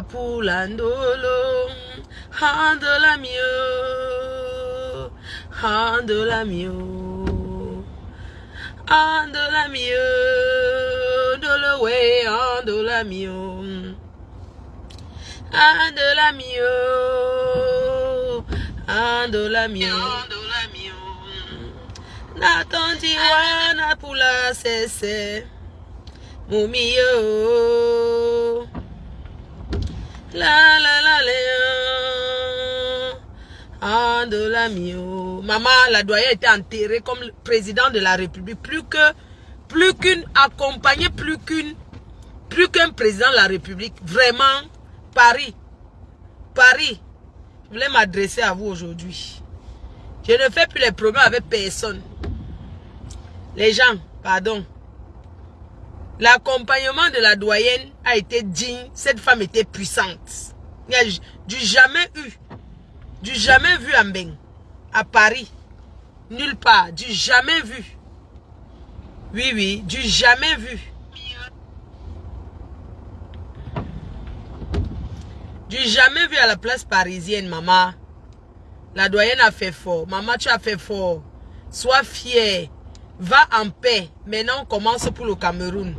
Pulandolo, handola mio, handola mio, handola mio, dolo way, handola mio, handola mio, handola mio, handola mio, natondi wana pula sese, mumio. La la la la. Ah, la mio. Maman, la doyenne était enterrée comme président de la République. Plus que, plus qu'une accompagnée, plus qu'une, plus qu'un président de la République. Vraiment, Paris. Paris. Je voulais m'adresser à vous aujourd'hui. Je ne fais plus les problèmes avec personne. Les gens, pardon. L'accompagnement de la doyenne a été digne. Cette femme était puissante. Du jamais eu, du jamais vu en Beng, à Paris. Nulle part, du jamais vu. Oui, oui, du jamais vu. Du jamais vu à la place parisienne, maman. La doyenne a fait fort. Maman, tu as fait fort. Sois fière. Va en paix. Maintenant, on commence pour le Cameroun.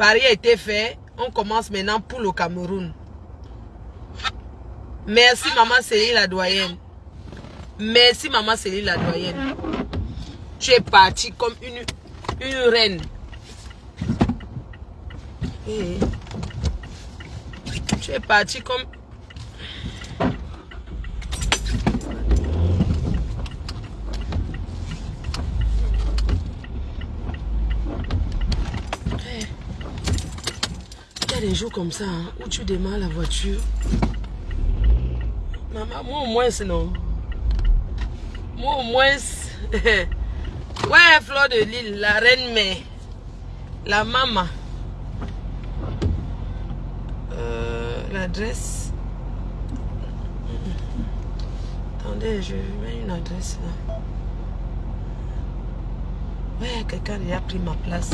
Paris a été fait. On commence maintenant pour le Cameroun. Merci, maman Céline la doyenne. Merci, maman Céline la doyenne. Tu es partie comme une, reine. Eh. Tu es partie comme... Eh. Il y des jours comme ça hein, où tu démarres la voiture. Maman, moi au moins, non. Moi au moins... ouais, Fleur de Lille, la reine mère. La maman. Euh, L'adresse. Attendez, je mets une adresse là. Ouais, quelqu'un a pris ma place.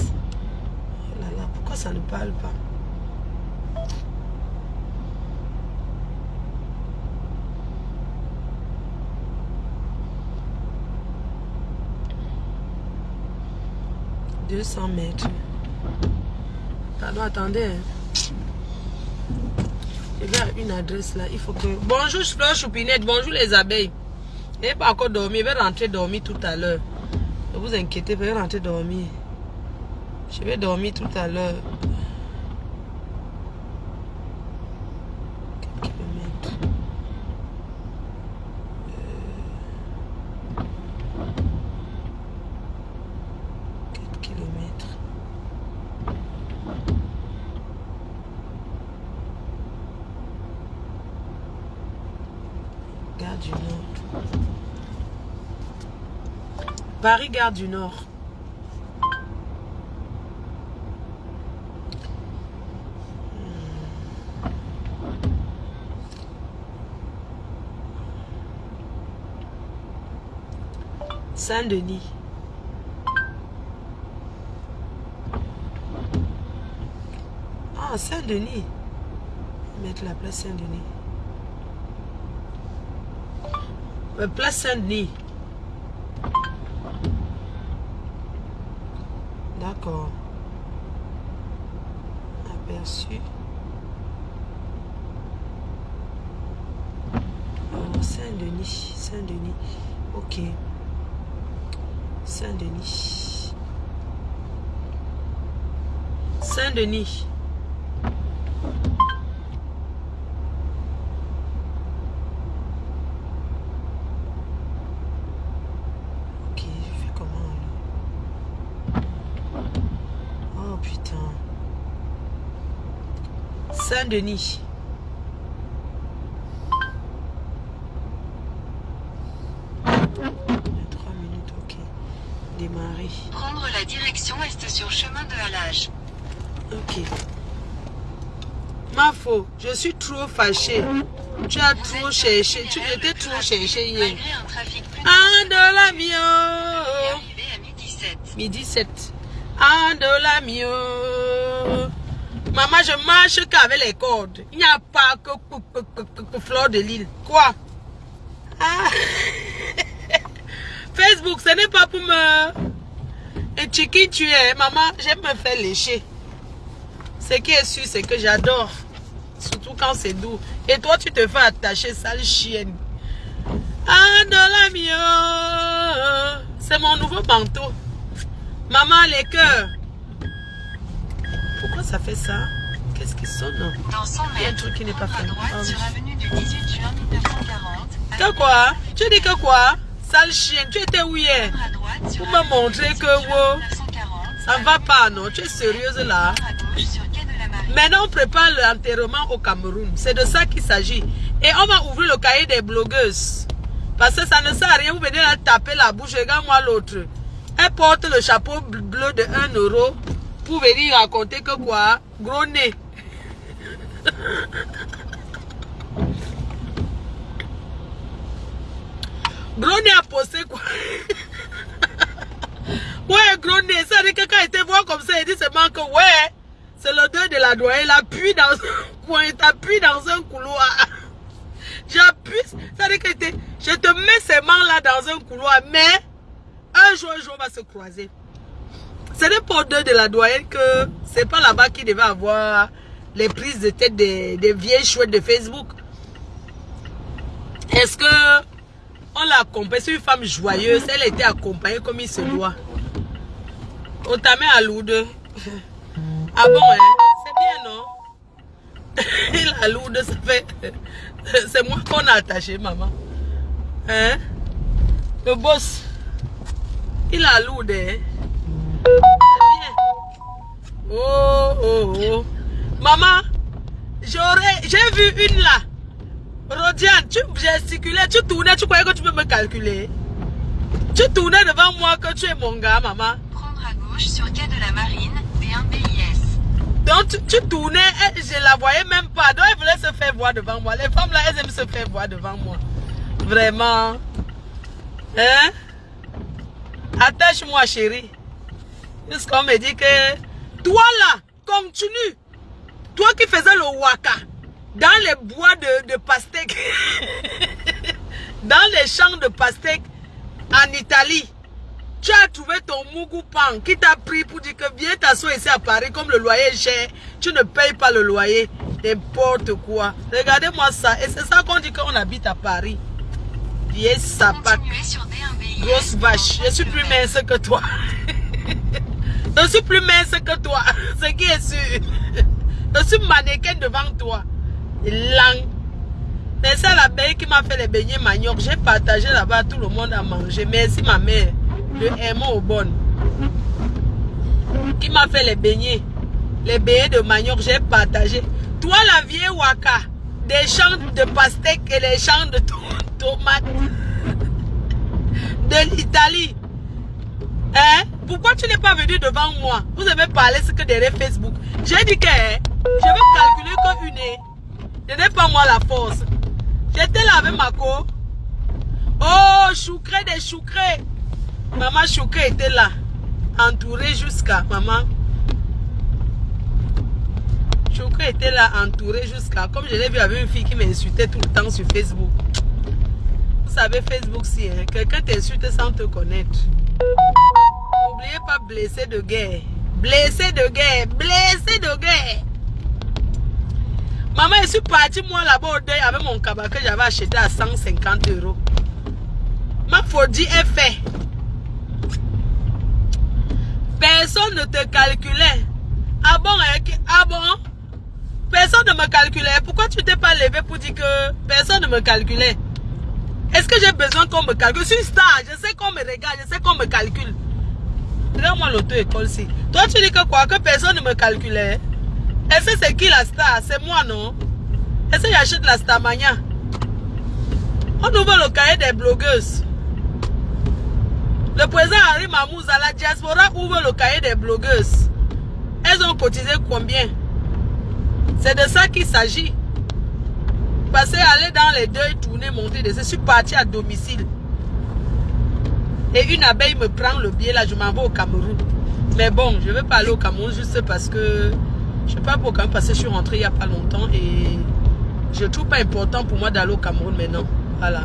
Oh là là, pourquoi ça ne parle pas « 200 mètres. Pardon, attendez. Il y a une adresse là. Il faut que... Bonjour, Fleur Choupinette. Bonjour, les abeilles. Il n'est pas encore dormi. Il va rentrer dormir tout à l'heure. Ne vous inquiétez pas, il va rentrer dormir. Je vais dormir tout à l'heure. Quelques kilomètres. Euh, Quatre kilomètres. Gare du Nord. Paris, Gare du Nord. Saint-Denis. Ah, Saint-Denis. Mettre la place Saint-Denis. Euh, Place Saint-Denis. D'accord. Aperçu. Oh, Saint-Denis. Saint-Denis. Ok. Saint-Denis. Saint-Denis. Ok, je fais comment là? Oh putain. Saint-Denis. Trois minutes, ok. Démarrer. Prendre la direction est sur chemin de halage. Ma faute, je suis trop fâchée. Tu as trop cherché, tu étais trop cherché hier. Un et mio. midi 7. Midi 7. Un de la mio. Maman, je marche qu'avec les cordes. Il n'y a pas que, que, que, que, que fleur de l'île. Quoi? Ah. Facebook, ce n'est pas pour me... Et tu qui tu es, maman, j'aime me faire lécher. Ce qui est sûr, c'est que j'adore. Surtout quand c'est doux. Et toi, tu te fais attacher, sale chienne. Ah, de la. C'est mon nouveau manteau. Maman, les cœurs. Pourquoi ça fait ça? Qu'est-ce qui sonne? Dans 100 Il y a un truc qui n'est pas à fait. droite Ah oui. sur avenue du 18 juin 1940. Que quoi? Tu dis que quoi? Sale chienne, tu étais où hier? Pour me montrer 18 que, wow, 1940. Ça va pas, non? Tu es sérieuse là? Maintenant, on prépare l'enterrement au Cameroun. C'est de ça qu'il s'agit. Et on va ouvrir le cahier des blogueuses. Parce que ça ne sert à rien. Vous venez là taper la bouche. Regarde-moi l'autre. Elle porte le chapeau bleu de 1 euro pour venir raconter que quoi? Gros nez. Gros nez a posé quoi? Ouais, gros nez. Ça dit que quand il te voit comme ça, il dit seulement que ouais, c'est l'odeur de la. Il appuie dans un coin, t'appuie dans un couloir. J'appuie, ça dit que t'es- je te mets ces mains là dans un couloir, mais un jour, un jour, on va se croiser. Ce n'est pas odeur de la doyenne que c'est pas là-bas qu'il devait avoir les prises de tête des, des vieilles chouettes de Facebook. Est-ce que on l'a accompagnée, c'est une femme joyeuse, elle était accompagnée comme il se doit. On t'a mis à lourde. Ah bon, hein? Non? Il a lourde, ça fait. C'est moi qu'on a attaché, maman. Hein? Le boss. Il a lourde, hein? Oh, oh, oh. Maman, j'aurais. J'ai vu une là. Rodiane, tu gesticulais, tu tournais, tu croyais que tu peux me calculer? Tu tournais devant moi que tu es mon gars, maman. Prendre à gauche sur quai de la Marine, D1 BIS. Donc tu, tournais, et je la voyais même pas. Donc elle voulait se faire voir devant moi. Les femmes là, elles aiment se faire voir devant moi. Vraiment. Hein? Attache-moi, chérie. Jusqu'on me dit que toi là, continue. Toi qui faisais le waka dans les bois de, de pastèques, dans les champs de pastèques en Italie, tu as trouvé ton Mugupan qui t'a pris pour dire que viens t'asseoir ici à Paris comme le loyer est cher, tu ne payes pas le loyer, n'importe quoi. Regardez-moi ça, et c'est ça qu'on dit qu'on habite à Paris. D1 BIS. grosse vache, je suis plus mince que toi. je suis plus mince que toi, ce qui est sûr. Je suis mannequin devant toi. Lang. C'est ça la belle qui m'a fait les beignets manioc. J'ai partagé là-bas, tout le monde a mangé. Merci ma mère. Le aimant au bon. Qui m'a fait les beignets. Les beignets de manioc, j'ai partagé. Toi la vieille waka. Des champs de pastèques et les champs de to- tomates. De l'Italie. Hein? Pourquoi tu n'es pas venu devant moi? Vous avez parlé ce que derrière Facebook. J'ai dit que hein, je vais calculer que une heure. Je n'ai pas moi la force. J'étais là avec ma co. Oh, choucré des choucrés. Maman choucré était là. Entourée jusqu'à maman. Choucré était là, entourée jusqu'à. Comme je l'ai vu avec une fille qui m'insultait tout le temps sur Facebook. Vous savez, Facebook, si hein, quelqu'un t'insulte sans te connaître. N'oubliez pas blessé de guerre. Blessé de guerre. Blessé de guerre. Maman, je suis partie moi là-bas au deuil avec mon cabas que j'avais acheté à 150 euros. Ma folie est faite. Personne ne te calculait. Ah bon, hein, ah? Personne ne me calculait. Pourquoi tu t'es pas levé pour dire que personne ne me calculait? Est-ce que j'ai besoin qu'on me calcule? Je suis star, je sais qu'on me regarde, je sais qu'on me calcule. Regarde-moi l'auto-école si. Toi, tu dis que quoi? Que personne ne me calculait? Est-ce que c'est qui la star? C'est moi, non? Est-ce que j'achète la Starmania? On ouvre le cahier des blogueuses. Le président Henri Mamouza, la diaspora ouvre le cahier des blogueuses. Elles ont cotisé combien? C'est de ça qu'il s'agit. Passer, aller dans les deuils, tourner, monter. Je suis parti à domicile. Et une abeille me prend le billet là, je m'en vais au Cameroun. Mais bon, je ne vais pas aller au Cameroun juste parce que Je sais pas pourquoi, parce que je suis rentrée il n'y a pas longtemps et je trouve pas important pour moi d'aller au Cameroun maintenant. Voilà.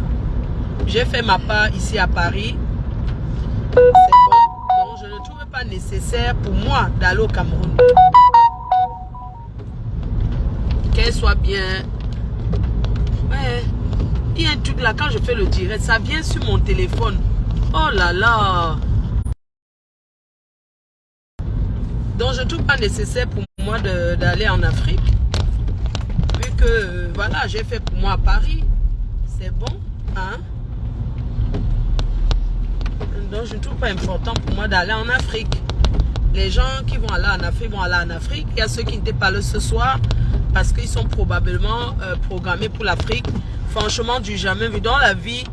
J'ai fait ma part ici à Paris. Bon. Donc, je ne trouve pas nécessaire pour moi d'aller au Cameroun. Qu'elle soit bien. Ouais. Il y a un truc là, quand je fais le direct, ça vient sur mon téléphone. Oh là là. Donc, je ne trouve pas nécessaire pour moi d'aller en Afrique. Vu que, euh, voilà, j'ai fait pour moi à Paris. C'est bon, hein? Donc, je ne trouve pas important pour moi d'aller en Afrique. Les gens qui vont aller en Afrique vont aller en Afrique. Il y a ceux qui n'étaient pas là ce soir parce qu'ils sont probablement euh, programmés pour l'Afrique. Franchement, du jamais vu dans la vie.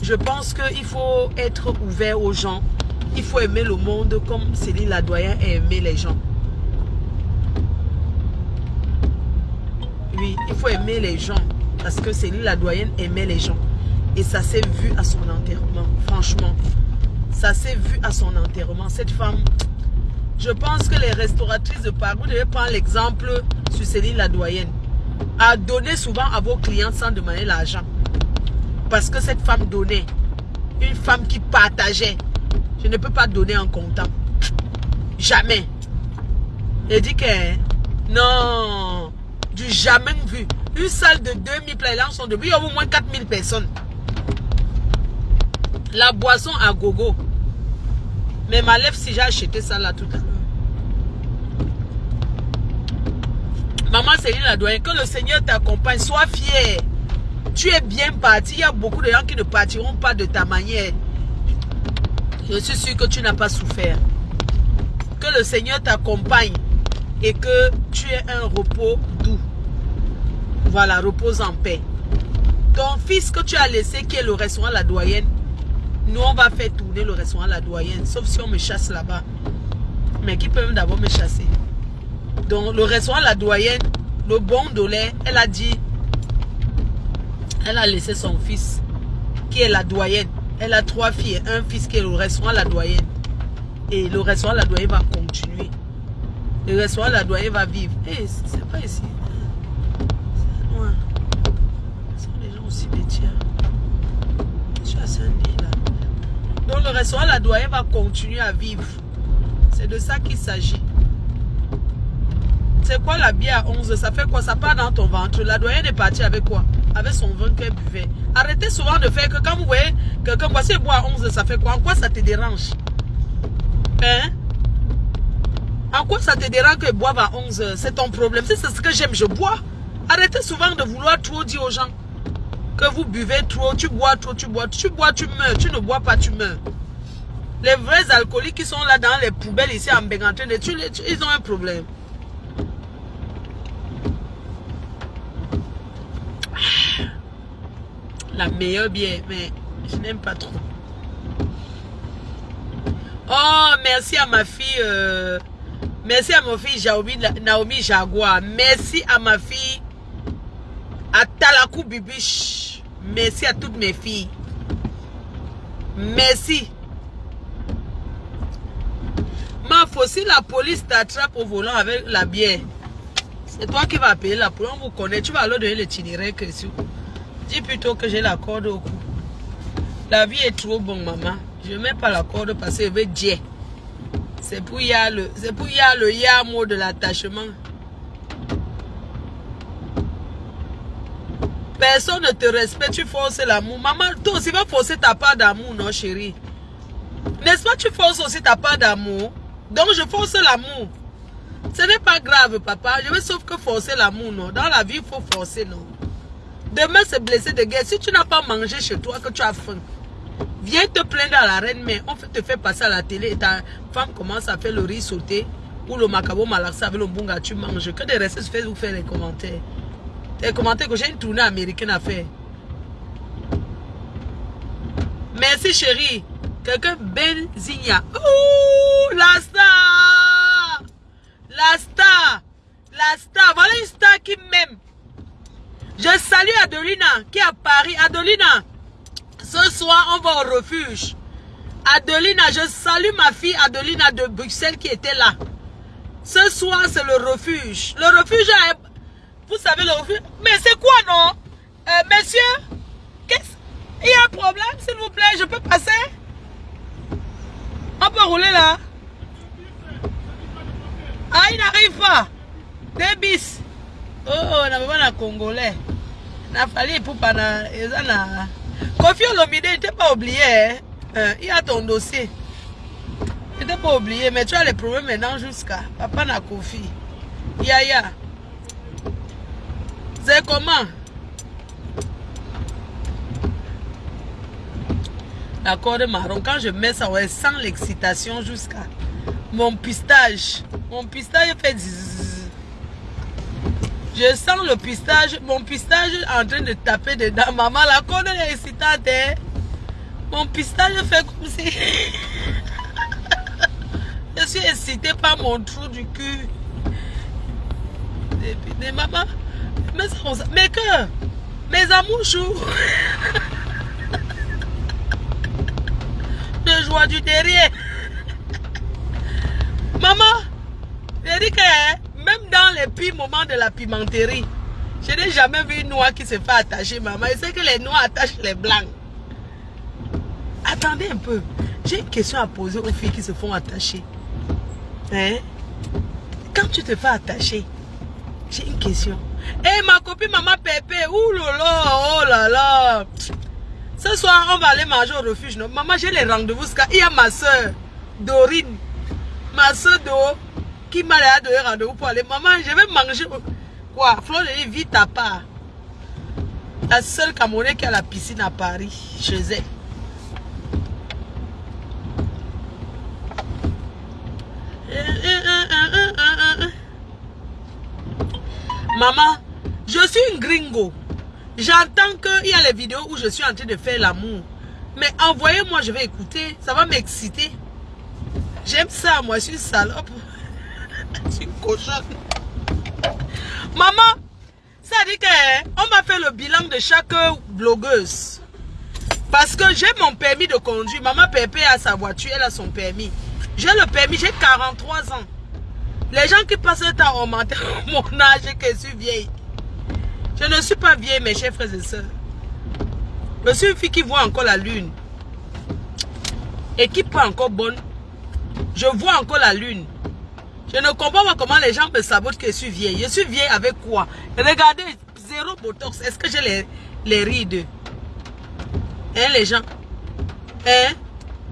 Je pense qu'il faut être ouvert aux gens. Il faut aimer le monde comme Céline Ladoyen a aimé les gens. Oui, il faut aimer les gens. Parce que Céline Ladoyenne aimait les gens. Et ça s'est vu à son enterrement. Franchement. Ça s'est vu à son enterrement. Cette femme, je pense que les restauratrices de Paris, vous devez prendre l'exemple sur Céline Ladoyenne. A donné souvent à vos clients sans demander l'argent. Parce que cette femme donnait. Une femme qui partageait. Je ne peux pas donner en comptant. Jamais. Elle dit que non, du jamais vu. Une salle de 2000 places, sont debout. Il y a au moins 4000 personnes. La boisson à gogo. Mais ma lèvre, si j'ai acheté ça là tout à l'heure. Maman Céline Ladoyen, que le Seigneur t'accompagne, sois fier. Tu es bien parti. Il y a beaucoup de gens qui ne partiront pas de ta manière. Je suis sûr que tu n'as pas souffert. Que le Seigneur t'accompagne et que tu aies un repos doux. Voilà, repose en paix. Ton fils que tu as laissé, qui est le restaurant La Doyenne, nous, on va faire tourner le restaurant La Doyenne, sauf si on me chasse là-bas. Mais qui peut d'abord me chasser? Donc, le restaurant La Doyenne, le bon lait, elle a dit, elle a laissé son fils, qui est la doyenne. Elle a trois filles un fils qui est le restaurant La Doyenne. Et le restaurant La Doyenne va continuer. Le restaurant La Doyenne va vivre. Eh, c'est pas ici. C'est loin. Ce sont les gens aussi tiens. Je suis à Saint-Denis là. Donc le restaurant La Doyenne va continuer à vivre. C'est de ça qu'il s'agit. C'est quoi la bière à 11 Ça fait quoi? Ça part dans ton ventre. La doyenne est partie avec quoi? Avec son vin qu'elle buvait. Arrêtez souvent de faire que quand vous voyez quelqu'un boire à 11, ça fait quoi? En quoi ça te dérange? Hein? En quoi ça te dérange que boive à 11 C'est ton problème. C'est ce que j'aime, je bois. Arrêtez souvent de vouloir trop dire aux gens que vous buvez trop, tu bois trop, tu bois, tu bois, tu meurs, tu ne bois pas, tu meurs. Les vrais alcooliques qui sont là dans les poubelles ici en Bégantin, ils ont un problème. La meilleure bière, mais je n'aime pas trop. Oh, merci à ma fille. Euh, merci à ma fille Naomi, Jaguar. Merci à ma fille Atalakou Bibiche. Merci à toutes mes filles. Merci. Ma si la police t'attrape au volant avec la bière. C'est toi qui vas payer la police. On vous connaît. Tu vas leur donner l'itinéraire que si. Dis plutôt que j'ai la corde au cou. La vie est trop bonne, maman. Je ne mets pas la corde parce que je veux dire. C'est pour y a le, c'est pour y a le ya mot de l'attachement. Personne ne te respecte, tu forces l'amour. Maman, toi aussi va forcer ta part d'amour, non chérie? N'est-ce pas, tu forces aussi ta part d'amour? Donc je force l'amour. Ce n'est pas grave, papa. Je veux sauf que forcer l'amour, non. Dans la vie, il faut forcer, non. Demain, c'est blessé de guerre. Si tu n'as pas mangé chez toi, que tu as faim, viens te plaindre à la reine, mais on te fait passer à la télé et ta femme commence à faire le riz sauté ou le macabo malaxa avec le bunga, tu manges. Que des restes sur Facebook faire les commentaires. Les commentaires que j'ai une tournée américaine à faire. Merci chérie. Quelqu'un Benzigna. Ouh, la star. La star. La star. Voilà une star qui m'aime. Je salue Adelina qui est à Paris. Adelina, ce soir, on va au refuge. Adelina, je salue ma fille Adelina de Bruxelles qui était là. Ce soir, c'est le refuge. Le refuge, vous savez le refuge. Mais c'est quoi, non? Euh, Messieurs, qu'est-ce- il y a un problème, s'il vous plaît, je peux passer? On peut rouler là Ah, il n'arrive pas. Des bis. Oh, on n'a pas de Congolais. Na fallu pour pas Kofi Olomide n'était pas oublié hein. Euh, il y a ton dossier il n'était pas oublié mais tu as les problèmes maintenant jusqu'à papa na Kofi Yaya comment? D'accord de marron quand je mets ça ouais sans l'excitation jusqu'à mon pistage mon pistage fait. Je sens le pistage, mon pistage en train de taper dedans. Maman, la corde est excitante. hein. Mon pistage fait comme si... Je suis excitée par mon trou du cul. Et puis, mais maman, mais, ça, on s- mais que mes amours chou. Je joie du derrière. Maman, j'ai dit que hein, même dans les pires moments de la pimenterie, je n'ai jamais vu une noix qui se fait attacher, maman. Et c'est que les noix attachent les blancs. Attendez un peu. J'ai une question à poser aux filles qui se font attacher. Hein? Quand tu te fais attacher, j'ai une question. Eh, ma copine maman Pépé, là, oh là là. Ce soir, on va aller manger au refuge. Non? Maman, j'ai les rendez-vous. qu'il y a ma soeur, Dorine, ma soeur Do, qui m'a donné rendez-vous pour aller. Maman, je vais manger. Quoi? Flo, je dis, vite à part. La seule Camerounais qui a la piscine à Paris, chez elle. Maman, je suis une gringo. J'entends qu'il y a les vidéos où je suis en train de faire l'amour. Mais envoyez-moi, je vais écouter. Ça va m'exciter. J'aime ça, moi, je suis salope. je suis une cochonne. Maman, ça dit qu'on m'a fait le bilan de chaque blogueuse. Parce que j'ai mon permis de conduire. Maman Pépé a sa voiture, elle a son permis. J'ai le permis, j'ai 43 ans. Les gens qui passent le temps augmenter mon âge et que je suis vieille. Je ne suis pas vieille, mes chers frères et sœurs. Je suis une fille qui voit encore la lune. Et qui pas encore bonne. Je vois encore la lune. Je ne comprends pas comment les gens me sabotent que je suis vieille. Je suis vieille avec quoi? Regardez, zéro botox. Est-ce que j'ai les, les rides Hein, les gens? Hein?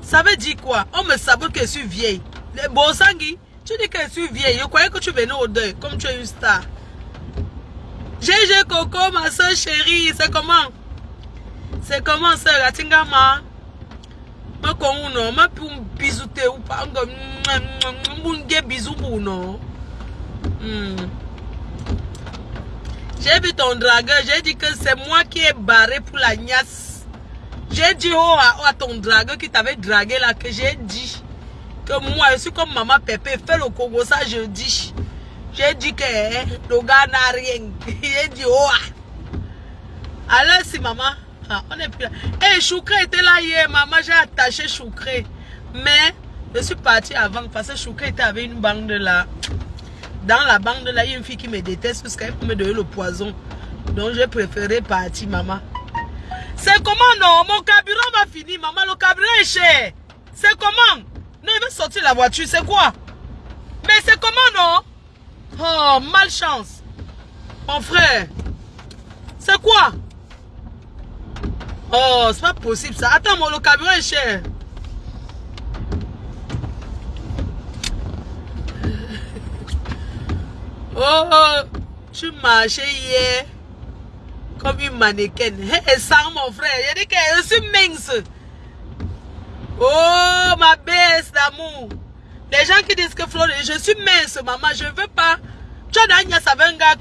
Ça veut dire quoi? On me sabote que je suis vieille. Les Bosangui, tu dis que je suis vieille. Je croyais que tu venais au deuil, comme tu es une star. GG Coco, ma soeur chérie, c'est comment? C'est comment, soeur? Atingama Ma kono, ma pu bisouté ou pas, m'unge bisou bouno. J'ai vu ton dragueur, j'ai dit que c'est moi qui ai barré pour la gnasse. J'ai dit oh, à, à ton dragueur qui t'avait dragué là, que j'ai dit moi, je suis comme maman Pépé, fais le Congo, ça je dis. J'ai dit que hein, le gars n'a rien. J'ai dit oh. ah. Alors si maman, ah, on est plus là. Eh, Choukre était là hier, maman, j'ai attaché Choukre. Mais je suis partie avant parce que Choukre était avec une bande là. Dans la bande là, il y a une fille qui me déteste parce qu'elle me donner le poison. Donc j'ai préféré partir, maman. C'est comment non? Mon carburant va finir, maman. Le carburant est cher. C'est comment? Non, il va sortir la voiture. C'est quoi? Mais c'est comment non? Oh, malchance. Mon frère. C'est quoi? Oh, c'est pas possible ça. Attends, mon, le carburant est cher. Oh, tu marchais hier comme une mannequin. Hé, sans mon frère, j'ai dit que je suis mince. Oh, ma baisse d'amour. Les gens qui disent que je suis mince, maman, je ne veux pas. Tu as Dania Savenga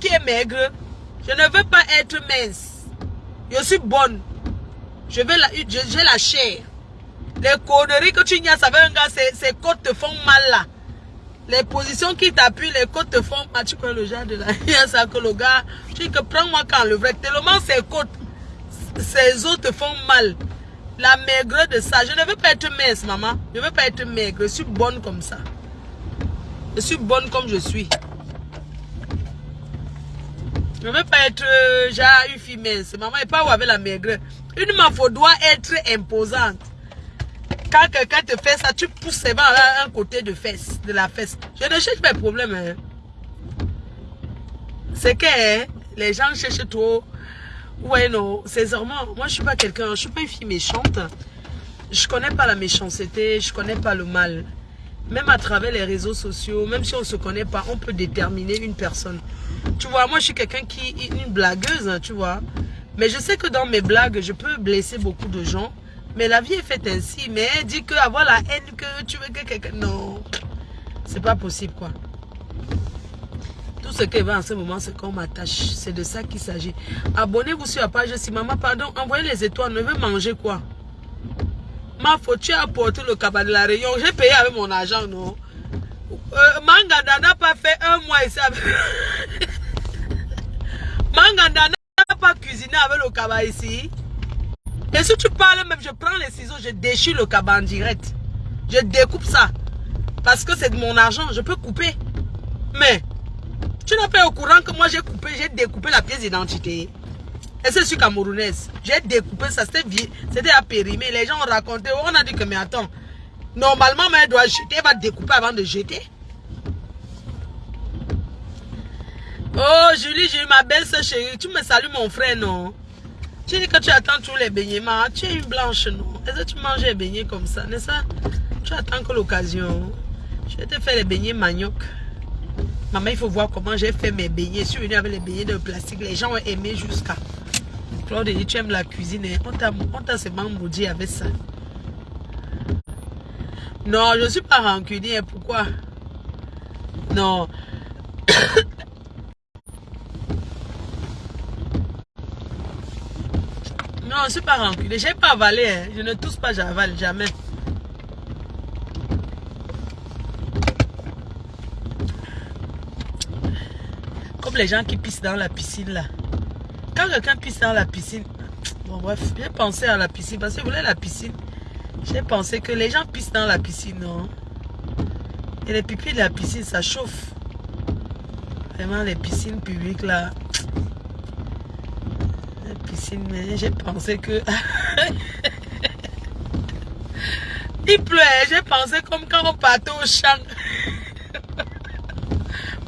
qui, est maigre. Je ne veux pas être mince. Je suis bonne. Je vais la, j'ai la chair. Les conneries que tu as Savenga, ces côtes te font mal là. Les positions qui t'appuient, les côtes te font mal. Tu connais le genre de la ça que le gars, tu dis que prends-moi quand le vrai. Tellement ces côtes, ces os te font mal. La maigreur de ça. Je ne veux pas être mince, maman. Je ne veux pas être maigre. Je suis bonne comme ça. Je suis bonne comme je suis. Je ne veux pas être euh, genre une fille mince. Maman n'est pas où avec la maigreur. Une meuf doit être imposante. Quand quelqu'un te fait ça, tu pousses à un côté de fesse, de la fesse. Je ne cherche pas de problème. Hein. C'est que hein, les gens cherchent trop. Ouais, non, sincèrement, moi je suis pas quelqu'un, je suis pas une fille méchante. Je connais pas la méchanceté, je connais pas le mal. Même à travers les réseaux sociaux, même si on se connaît pas, on peut déterminer une personne. Tu vois, moi je suis quelqu'un qui est une blagueuse, hein, tu vois. Mais je sais que dans mes blagues, je peux blesser beaucoup de gens. Mais la vie est faite ainsi. Mais dit que avoir la haine que tu veux que quelqu'un... Non, c'est pas possible quoi. Tout ce qui va en ce moment, c'est qu'on m'attache. C'est de ça qu'il s'agit. Abonnez-vous sur la page. Si maman, pardon, envoyez les étoiles. Ne veut manger quoi? Ma faute, tu as apporté le cabas de la Réunion. J'ai payé avec mon argent, non? Euh, Manganda n'a pas fait un mois ici. Manganda n'a pas cuisiné avec le cabas ici. Et si tu parles même, je prends les ciseaux, je déchire le cabas en direct. Je découpe ça. Parce que c'est de mon argent, je peux couper. Mais, tu n'es pas au courant que moi j'ai coupé, j'ai découpé la pièce d'identité. Et c'est sur camerounaise. J'ai découpé ça, c'était à périmer. Les gens ont raconté, on a dit que, mais attends, normalement, elle doit jeter, elle va découper avant de jeter. Oh, Julie, j'ai eu ma belle soeur chérie. Tu me salues, mon frère, non? Tu dis que tu attends tous les beignets, mais tu es une blanche, non? Est-ce que tu manges les beignets comme ça, n'est-ce pas? Tu attends que l'occasion. Je vais te faire les beignets manioc. Maman, il faut voir comment j'ai fait mes beignets. Je suis venue avec les beignets de plastique. Les gens ont aimé jusqu'à. Claude dit, tu aimes la cuisine. Hein? On t'a seulement maudit avec ça. Non, je ne suis pas rancunier. Pourquoi? Non. non, je ne suis pas rancunier. Je n'ai pas avalé. Hein. Je ne tousse pas, j'avale jamais. Comme les gens qui pissent dans la piscine là. Quand quelqu'un pisse dans la piscine, bon bref, j'ai pensé à la piscine parce que je voulais la piscine. J'ai pensé que les gens pissent dans la piscine, non? Et les pipis de la piscine, ça chauffe. Vraiment, les piscines publiques là. Les piscines, j'ai pensé que... Il pleut, j'ai pensé comme quand on partait au champ.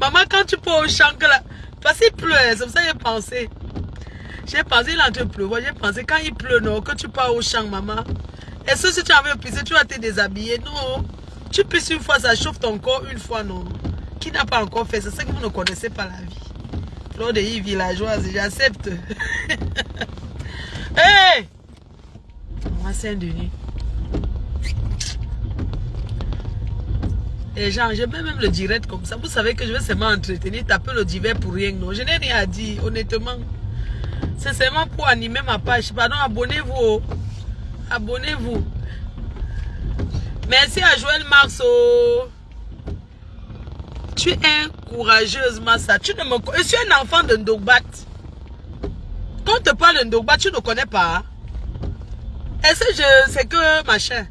Maman, quand tu pars au champ, là, parce qu'il pleut, c'est pour ça que j'ai pensé. J'ai pensé, il est en train de pleuvoir. J'ai pensé, quand il pleut, non, que tu pars au champ, maman. Est-ce que si tu avais pisser, tu vas te déshabiller Non. Tu pisses une fois, ça chauffe ton corps une fois, non. Qui n'a pas encore fait C'est ça que vous ne connaissez pas la vie. Fleur de villageoise, j'accepte. Hé Moi, Saint-Denis. Les gens, je mets même le direct comme ça. Vous savez que je vais seulement entretenir, taper le divers pour rien. Non, je n'ai rien à dire, honnêtement. C'est seulement pour animer ma page. Pardon, abonnez-vous. Abonnez-vous. Merci à Joël Marceau. Tu es courageuse, Massa. Tu ne me... Je suis un enfant de Ndogbat. Quand on te parle de Ndogbat, tu ne connais pas. Est-ce que je... C'est que machin?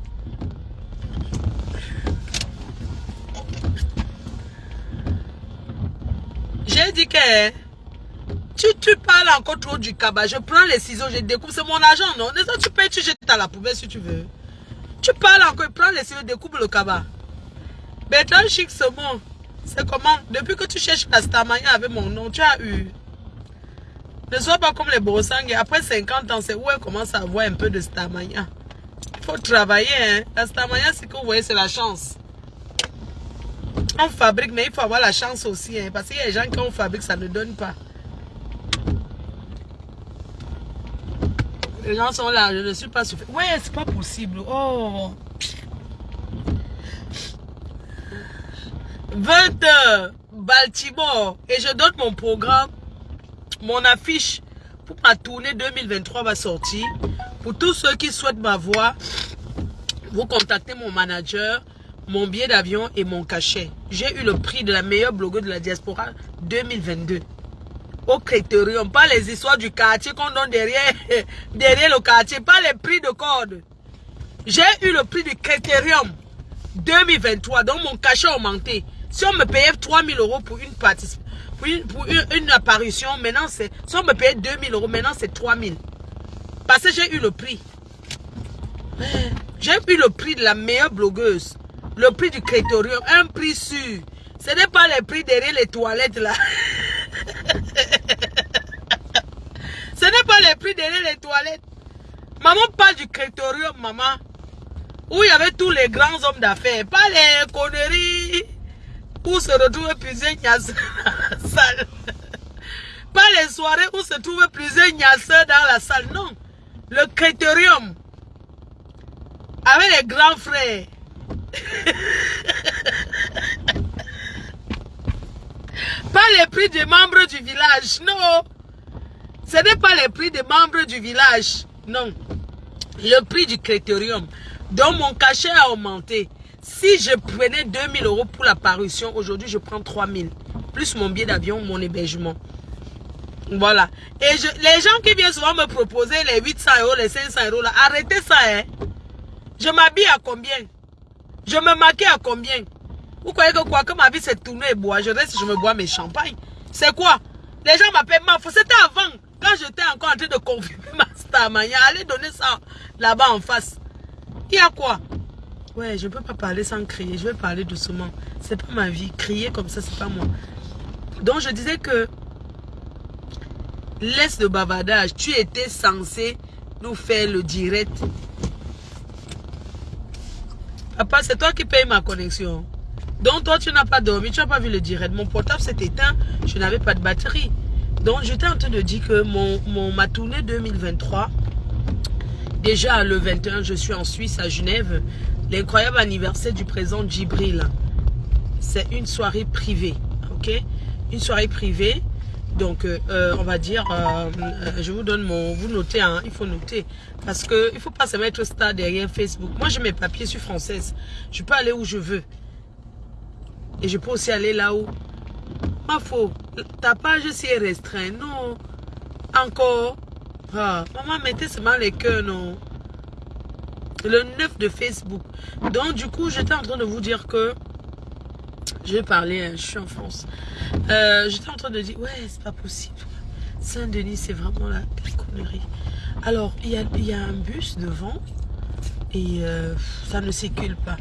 J'ai dit que... Tu, tu parles encore trop du cabas. Je prends les ciseaux, je découpe. C'est mon argent, non? Tu payes, tu jettes à la poubelle si tu veux. Tu parles encore, prends les ciseaux, découpe le cabas. Bertrand Chic, c'est bon. C'est comment? Depuis que tu cherches la Starmania avec mon nom, tu as eu. Ne sois pas comme les Borosang. Après 50 ans, c'est où elle commence à avoir un peu de Starmania? Il faut travailler. Hein? La Starmania, c'est que vous voyez, c'est la chance. On fabrique, mais il faut avoir la chance aussi. Hein? Parce qu'il y a des gens qui on fabrique, ça ne donne pas. Les gens sont là, je ne suis pas suffisant. Ouais, c'est pas possible. Oh. 20 Baltimore. Et je donne mon programme, mon affiche pour ma tournée 2023 va sortir. Pour tous ceux qui souhaitent m'avoir, vous contactez mon manager, mon billet d'avion et mon cachet. J'ai eu le prix de la meilleure blogueuse de la diaspora 2022 au critérium, pas les histoires du quartier qu'on donne derrière, le quartier, pas les prix de code. J'ai eu le prix du critérium 2023, donc mon cachet augmenté. Si on me payait 3000 euros pour une participation, pour, une apparition, maintenant c'est... Si on me payait 2000 euros, maintenant c'est 3000. Parce que j'ai eu le prix. J'ai eu le prix de la meilleure blogueuse. Le prix du crétorium. Un prix sûr. Ce n'est pas les prix derrière les toilettes là. Ce n'est pas les prix derrière les toilettes. Maman parle du crétorium, maman. Où il y avait tous les grands hommes d'affaires. Pas les conneries. Où se retrouvent plusieurs gnasseurs dans la salle. Pas les soirées où se trouvent plusieurs gnasseurs dans la salle. Non. Le crétorium. Avec les grands frères. pas les prix des membres du village. Non. Ce n'est pas les prix des membres du village. Non. Le prix du critérium. Donc mon cachet a augmenté. Si je prenais 2000 euros pour la parution, aujourd'hui je prends 3000. Plus mon billet d'avion, mon hébergement. Voilà. Et je, les gens qui viennent souvent me proposer les 800 euros, les 500 euros, arrêtez ça, hein. Je m'habille à combien? Je me maquille à combien? Vous croyez que quoi Que ma vie s'est tournée et bois, je reste, je me bois mes champagnes. C'est quoi? Les gens m'appellent Mafo. C'était avant, quand j'étais encore en train de confirmer ma stamania. Allez donner ça là-bas en face. Il y a quoi? Ouais, je ne peux pas parler sans crier. Je vais parler doucement. C'est pas ma vie. Crier comme ça, c'est pas moi. Donc, je disais que laisse le bavardage. Tu étais censé nous faire le direct. Papa, c'est toi qui payes ma connexion. Donc, toi, tu n'as pas dormi. Tu n'as pas vu le direct. Mon portable s'est éteint. Je n'avais pas de batterie. Donc, j'étais en train de dire que mon, mon, ma tournée 2023, déjà le 21, je suis en Suisse, à Genève. L'incroyable anniversaire du président Djibril. C'est une soirée privée. Ok? Une soirée privée. Donc, euh, on va dire, euh, je vous donne mon... Vous notez, hein, il faut noter. Parce que il faut pas se mettre star derrière Facebook. Moi, j'ai mes papiers, je suis française. Je peux aller où je veux. Et je peux aussi aller là où... Ma faux, ta page aussi est restreinte. Non. Encore. Ah, maman, mettez seulement les cœurs, non. Le 9 de Facebook. Donc, du coup, j'étais en train de vous dire que... Je vais parler, je suis en France. Euh, j'étais en train de dire, ouais, c'est pas possible. Saint-Denis, c'est vraiment la, connerie. Alors, il y a, un bus devant et euh, ça ne circule pas.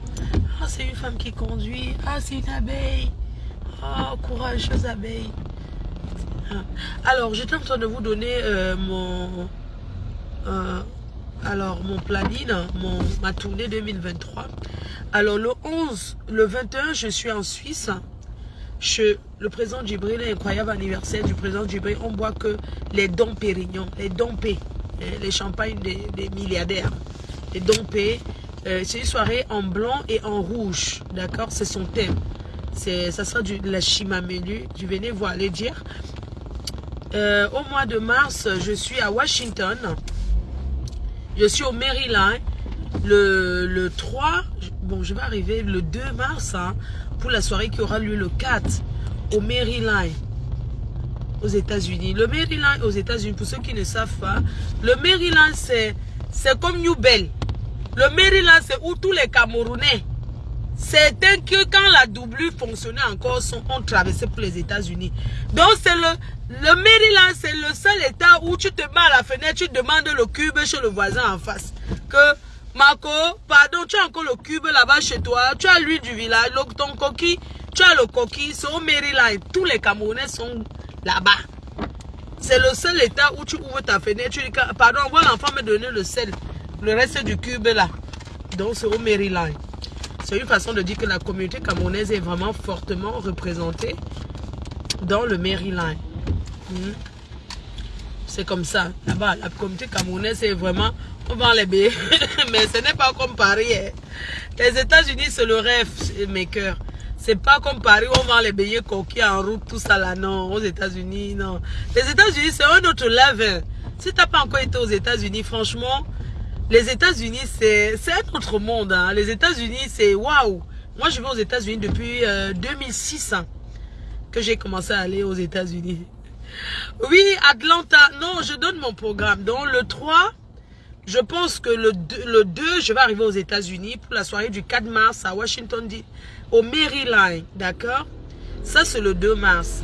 Ah, c'est une femme qui conduit. Ah, c'est une abeille. Oh, courageuse abeille. Alors, j'étais en train de vous donner euh, mon... Euh, alors, mon planning, ma tournée 2023. Alors, le 11, le 21, je suis en Suisse. Le président Djibril, incroyable anniversaire du président Djibril. On boit que les dons Pérignon, les dons P, les champagnes des, milliardaires. Les dons P. Euh, c'est une soirée en blanc et en rouge. D'accord? C'est son thème. Ça sera du, de la chimamelu. Je venais voir les dire. Euh, au mois de mars, je suis à Washington. Je suis au Maryland. Le, le 3, bon, je vais arriver le 2 mars hein, pour la soirée qui aura lieu le 4 au Maryland, aux États-Unis. Le Maryland aux États-Unis, pour ceux qui ne savent pas, le Maryland, c'est comme New Bell. Le Maryland, c'est où tous les Camerounais Certains que quand la doublure fonctionnait encore sont, ont traversé pour les États-Unis. Donc c'est le, le Maryland, c'est le seul état où tu te mets à la fenêtre, tu demandes le cube chez le voisin en face. Que Marco, pardon, tu as encore le cube là-bas chez toi, tu as l'huile du village, ton coquille, tu as le coquille, c'est au Maryland. Tous les Camerounais sont là-bas. C'est le seul état où tu ouvres ta fenêtre, tu dis, pardon, voilà l'enfant me donner le sel, le reste du cube là. Donc c'est au Maryland. C'est une façon de dire que la communauté camerounaise est vraiment fortement représentée dans le Maryland. Mmh. C'est comme ça. Là-bas, la communauté camerounaise, c'est vraiment... On vend les billets. Mais ce n'est pas comme Paris. Hein. Les États-Unis, c'est le rêve, mes cœurs. C'est pas comme Paris, on vend les billets coquilles en route, tout ça là. Non, aux États-Unis, non. Les États-Unis, c'est un autre level. Si tu n'as pas encore été aux États-Unis, franchement, les États-Unis, c'est un autre monde. Hein. Les États-Unis, c'est waouh. Moi, je vais aux États-Unis depuis euh, 2006 hein, que j'ai commencé à aller aux États-Unis. Oui, Atlanta. Non, je donne mon programme. Donc, le 3, je pense que le 2, le 2 je vais arriver aux États-Unis pour la soirée du 4 mars à Washington, au Maryland, d'accord? Ça, c'est le 2 mars.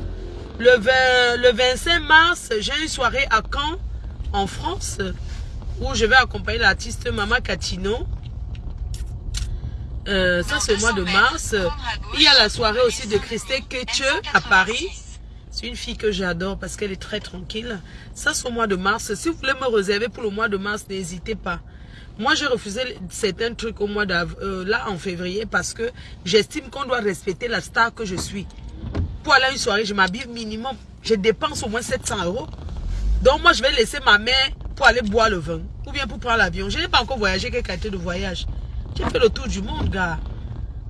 Le, 20 le 25 mars, j'ai une soirée à Caen, en France, où je vais accompagner l'artiste Mama Catino. Euh, ça, c'est le mois de mars. Il y a la soirée aussi de Christelle Ketche à Paris. Une fille que j'adore parce qu'elle est très tranquille. Ça, c'est au mois de mars. Si vous voulez me réserver pour le mois de mars, n'hésitez pas. Moi, j'ai refusé certains trucs au mois d'avril, euh, là, en février, parce que j'estime qu'on doit respecter la star que je suis. Pour aller à une soirée, je m'habille minimum. Je dépense au moins 700 euros. Donc, moi, je vais laisser ma mère pour aller boire le vin. Ou bien pour prendre l'avion. Je n'ai pas encore voyagé. Quelle qualité de voyage J'ai fait le tour du monde, gars.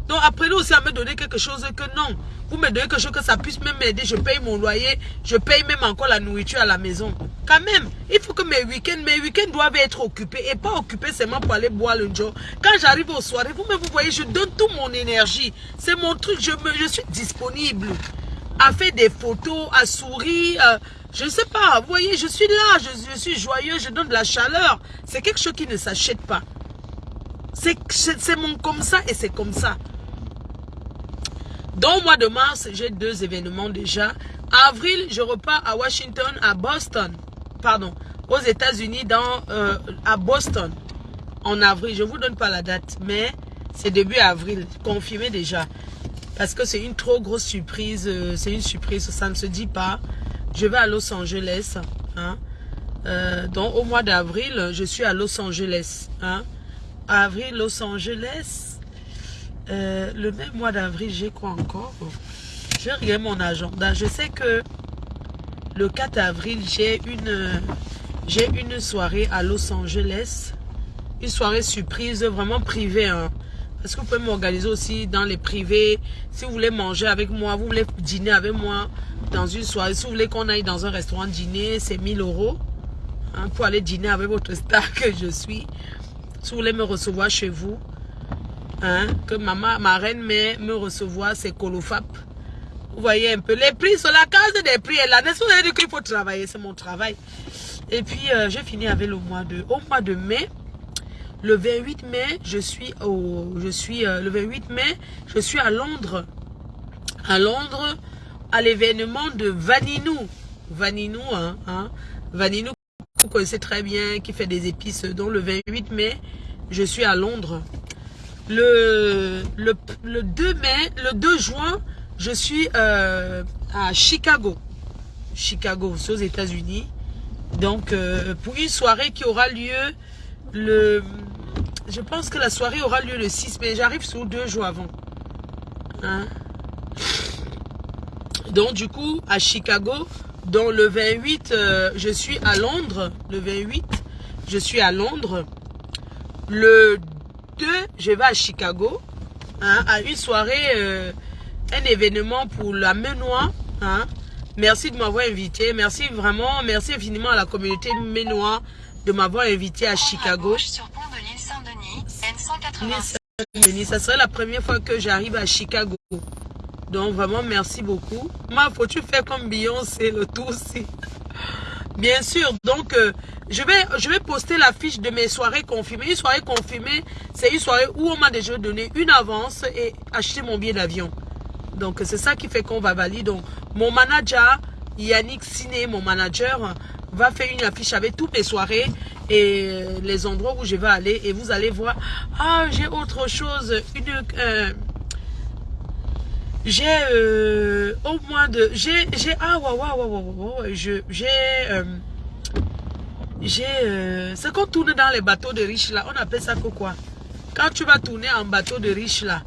Donc, apprenez aussi à me donner quelque chose que non. Vous me donnez quelque chose que ça puisse même m'aider. Je paye mon loyer. Je paye même encore la nourriture à la maison. Quand même, il faut que mes week-ends, mes week-ends doivent être occupés. Et pas occupés seulement pour aller boire le jour. Quand j'arrive aux soirées, vous me vous voyez, je donne toute mon énergie. C'est mon truc. Je, me, je suis disponible à faire des photos, à sourire. Euh, je ne sais pas. Vous voyez, je suis là. Je, je suis joyeux. Je donne de la chaleur. C'est quelque chose qui ne s'achète pas. C'est mon comme ça et c'est comme ça. Dans le mois de mars, j'ai deux événements déjà. Avril, je repars à Washington, à Boston. Pardon, aux États-Unis, euh, à Boston. En avril, je ne vous donne pas la date, mais c'est début avril, confirmé déjà. Parce que c'est une trop grosse surprise. Euh, c'est une surprise, ça ne se dit pas. Je vais à Los Angeles. Hein. Euh, donc au mois d'avril, je suis à Los Angeles. Hein. Avril, Los Angeles. Euh, le même mois d'avril, j'ai quoi encore? Je regarde mon agenda. Je sais que le 4 avril, j'ai une, j'ai une soirée à Los Angeles. Une soirée surprise, vraiment privée. Hein. Parce que vous pouvez m'organiser aussi dans les privés. Si vous voulez manger avec moi, vous voulez dîner avec moi dans une soirée. Si vous voulez qu'on aille dans un restaurant dîner, c'est 1000 euros. Hein, pour aller dîner avec votre star que je suis. Si vous voulez me recevoir chez vous, Hein, que maman, ma reine mère me recevoir, c'est Colofap. Vous voyez un peu, les prix sur la case des prix est là. N'est-ce pas qu'il faut travailler, c'est mon travail. Et puis, euh, j'ai fini avec le mois de, au mois de mai. Le 28 mai, je suis au, je suis, euh, le 28 mai, je suis à Londres. À Londres, à l'événement de Vaninou. Vaninou, hein, hein. Vaninou, vous connaissez très bien, qui fait des épices. Donc, le 28 mai, je suis à Londres. Le, le, 2 mai, le 2 juin, je suis euh, à Chicago. Chicago, aux États-Unis. Donc, euh, pour une soirée qui aura lieu le... Je pense que la soirée aura lieu le 6 mai. J'arrive sur deux jours avant. Hein? Donc, du coup, à Chicago, dans le 28, euh, je suis à Londres. Le 28, je suis à Londres. Le je vais à Chicago, hein, à une soirée, euh, un événement pour la Ménois. Hein. Merci de m'avoir invité. Merci vraiment, merci infiniment à la communauté Ménois de m'avoir invité à Chicago. Ça serait la première fois que j'arrive à Chicago. Donc vraiment, merci beaucoup. Ma faut-tu faire comme Beyoncé le tour aussi Bien sûr, donc euh, je, vais, je vais poster la fiche de mes soirées confirmées. Une soirée confirmée, c'est une soirée où on m'a déjà donné une avance et acheté mon billet d'avion. Donc c'est ça qui fait qu'on va valider. Donc mon manager, Yannick Siné, mon manager, va faire une affiche avec toutes mes soirées et les endroits où je vais aller. Et vous allez voir, ah j'ai autre chose, une... Euh, j'ai euh, au moins de j'ai j'ai ah waouh waouh waouh waouh je j'ai euh, j'ai euh, qu'on tourne dans les bateaux de riches là. On appelle ça quoi? Quand tu vas tourner en bateau de riches là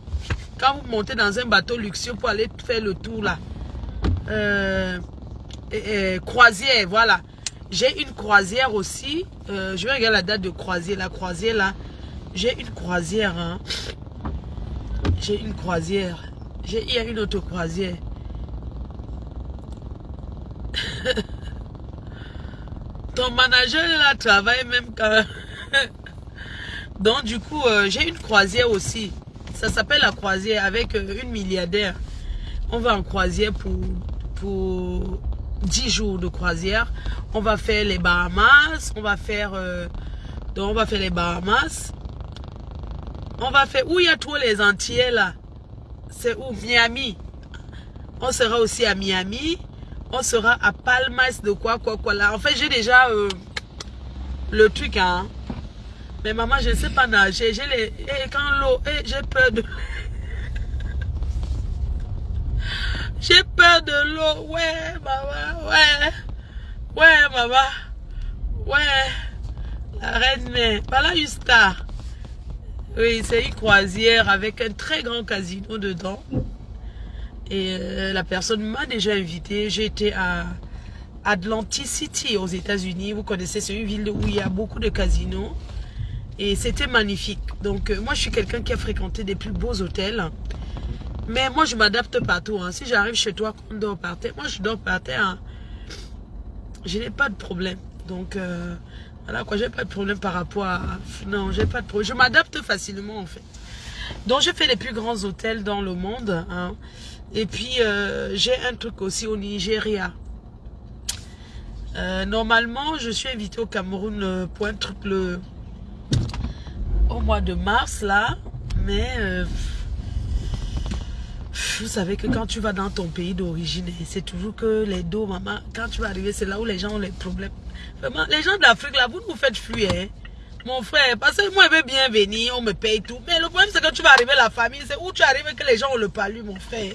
quand vous montez dans un bateau luxueux pour aller faire le tour là croisière voilà. J'ai une croisière aussi je vais regarder la date de croisière la croisière là. J'ai une croisière hein. j'ai une croisière il y une autre croisière. Ton manager là travaille même quand... Donc du coup, euh, j'ai une croisière aussi. Ça s'appelle la croisière avec euh, une milliardaire. On va en croisière pour, pour 10 jours de croisière. On va faire les Bahamas. On va faire... Euh, donc on va faire les Bahamas. On va faire... Où il y a tous les Antillais là? C'est où? Miami. On sera aussi à Miami. On sera à Palmas de quoi, quoi, quoi là. En fait, j'ai déjà euh, le truc, hein. Mais maman, je ne sais pas nager. J'ai les... Et quand l'eau... Et j'ai peur de... J'ai peur de l'eau. Ouais, maman. Ouais. Ouais, maman. Ouais. La reine mère. Voilà star. Oui, c'est une croisière avec un très grand casino dedans. Et euh, la personne m'a déjà invité. J'étais à Atlantic City aux États-Unis. Vous connaissez, c'est une ville où il y a beaucoup de casinos. Et c'était magnifique. Donc, euh, moi, je suis quelqu'un qui a fréquenté des plus beaux hôtels. Mais moi, je m'adapte partout. Hein. Si j'arrive chez toi, on dort par terre. Moi, je dors par terre. Hein. Je n'ai pas de problème. Donc, euh, voilà quoi, j'ai pas de problème par rapport à... Non, j'ai pas de problème. Je m'adapte facilement, en fait. Donc, j'ai fait les plus grands hôtels dans le monde. Hein. Et puis, euh, j'ai un truc aussi au Nigeria. Euh, normalement, je suis invitée au Cameroun euh, pour un truc au mois de mars, là. Mais vous savez que quand tu vas dans ton pays d'origine, c'est toujours que les dos, maman, quand tu vas arriver, c'est là où les gens ont les problèmes. Les gens de l'Afrique, là, vous nous faites fuir, hein. Mon frère, parce que moi, je veux bien venir, on me paye tout. Mais le problème, c'est que tu vas arriver la famille, c'est où tu arrives que les gens ont le palu, mon frère.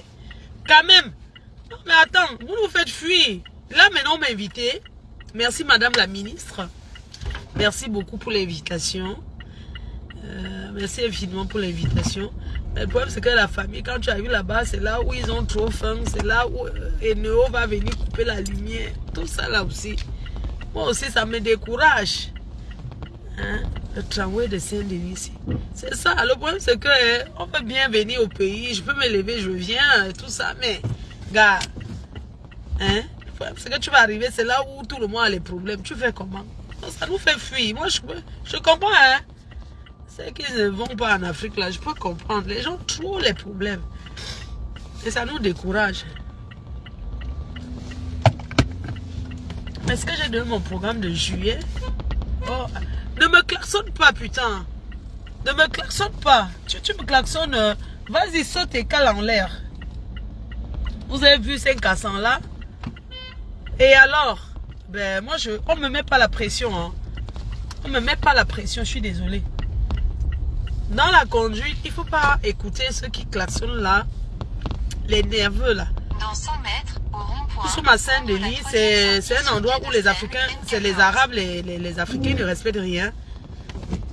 Quand même. Non, mais attends, vous nous faites fuir. Là, maintenant, on m'a invité. Merci, madame la ministre. Merci beaucoup pour l'invitation. Euh, merci infiniment pour l'invitation. Le problème, c'est que la famille, quand tu arrives là-bas, c'est là où ils ont trop faim. C'est là où euh, Eneo va venir couper la lumière. Tout ça là aussi. Moi aussi, ça me décourage. Hein? Le tramway de Saint-Denis. C'est ça. Le problème, c'est que hein, on peut bien venir au pays. Je peux me lever, je viens, tout ça. Mais, gars, hein? c'est que tu vas arriver, c'est là où tout le monde a les problèmes. Tu fais comment? Ça nous fait fuir. Moi, je, je comprends, hein? C'est qu'ils ne vont pas en Afrique, là, je peux comprendre. Les gens trop les problèmes. Et ça nous décourage. Est-ce que j'ai donné mon programme de juillet oh, Ne me klaxonne pas, putain. Ne me klaxonne pas. Tu, tu me klaxonnes. Euh, Vas-y, saute et cale en l'air. Vous avez vu ces cassants là? Et alors? Ben, moi, je, on me met pas la pression. Hein. On me met pas la pression, je suis désolée. Dans la conduite, il faut pas écouter ceux qui klaxonnent là. Les nerveux là. Dans 100 mètres, au rond-point. Sous ma Saint-Denis, c'est un endroit où les Africains, c'est les Arabes, les, les, Africains ne respectent rien.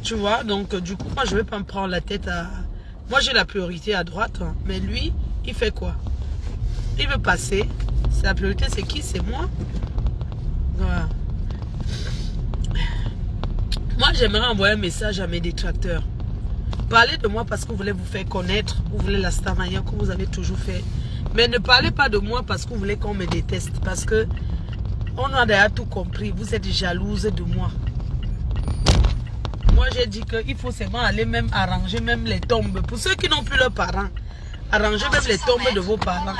Tu vois, donc du coup, moi je ne vais pas me prendre la tête à... Moi j'ai la priorité à droite, hein. mais lui, il fait quoi? Il veut passer. La priorité c'est qui? C'est moi. Voilà. Moi j'aimerais envoyer un message à mes détracteurs. Parlez de moi parce que vous voulez vous faire connaître, vous voulez la starmania comme vous avez toujours fait. Mais ne parlez pas de moi parce que vous voulez qu'on me déteste. Parce que on a déjà tout compris. Vous êtes jalouse de moi. Moi, j'ai dit qu'il faut seulement aller même arranger même les tombes. Pour ceux qui n'ont plus leurs parents, arranger même les tombes de vos parents.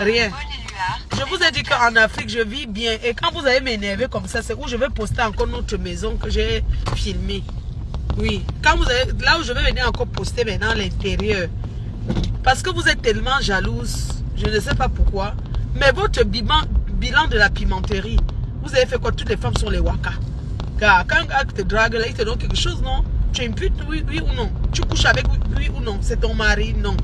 Rien. Je vous ai dit qu'en Afrique, je vis bien. Et quand vous allez m'énerver comme ça, c'est où je vais poster encore notre maison que j'ai filmée. Oui. Quand vous allez, là où je vais venir encore poster maintenant l'intérieur. Parce que vous êtes tellement jalouse. Je ne sais pas pourquoi. Mais votre bilan, bilan de la pimenterie, vous avez fait quoi? Toutes les femmes sont les waka. Car quand un te drague, là, il te donne quelque chose, non? Tu imputes, oui, oui ou non? Tu couches avec, oui, oui ou non? C'est ton mari, non.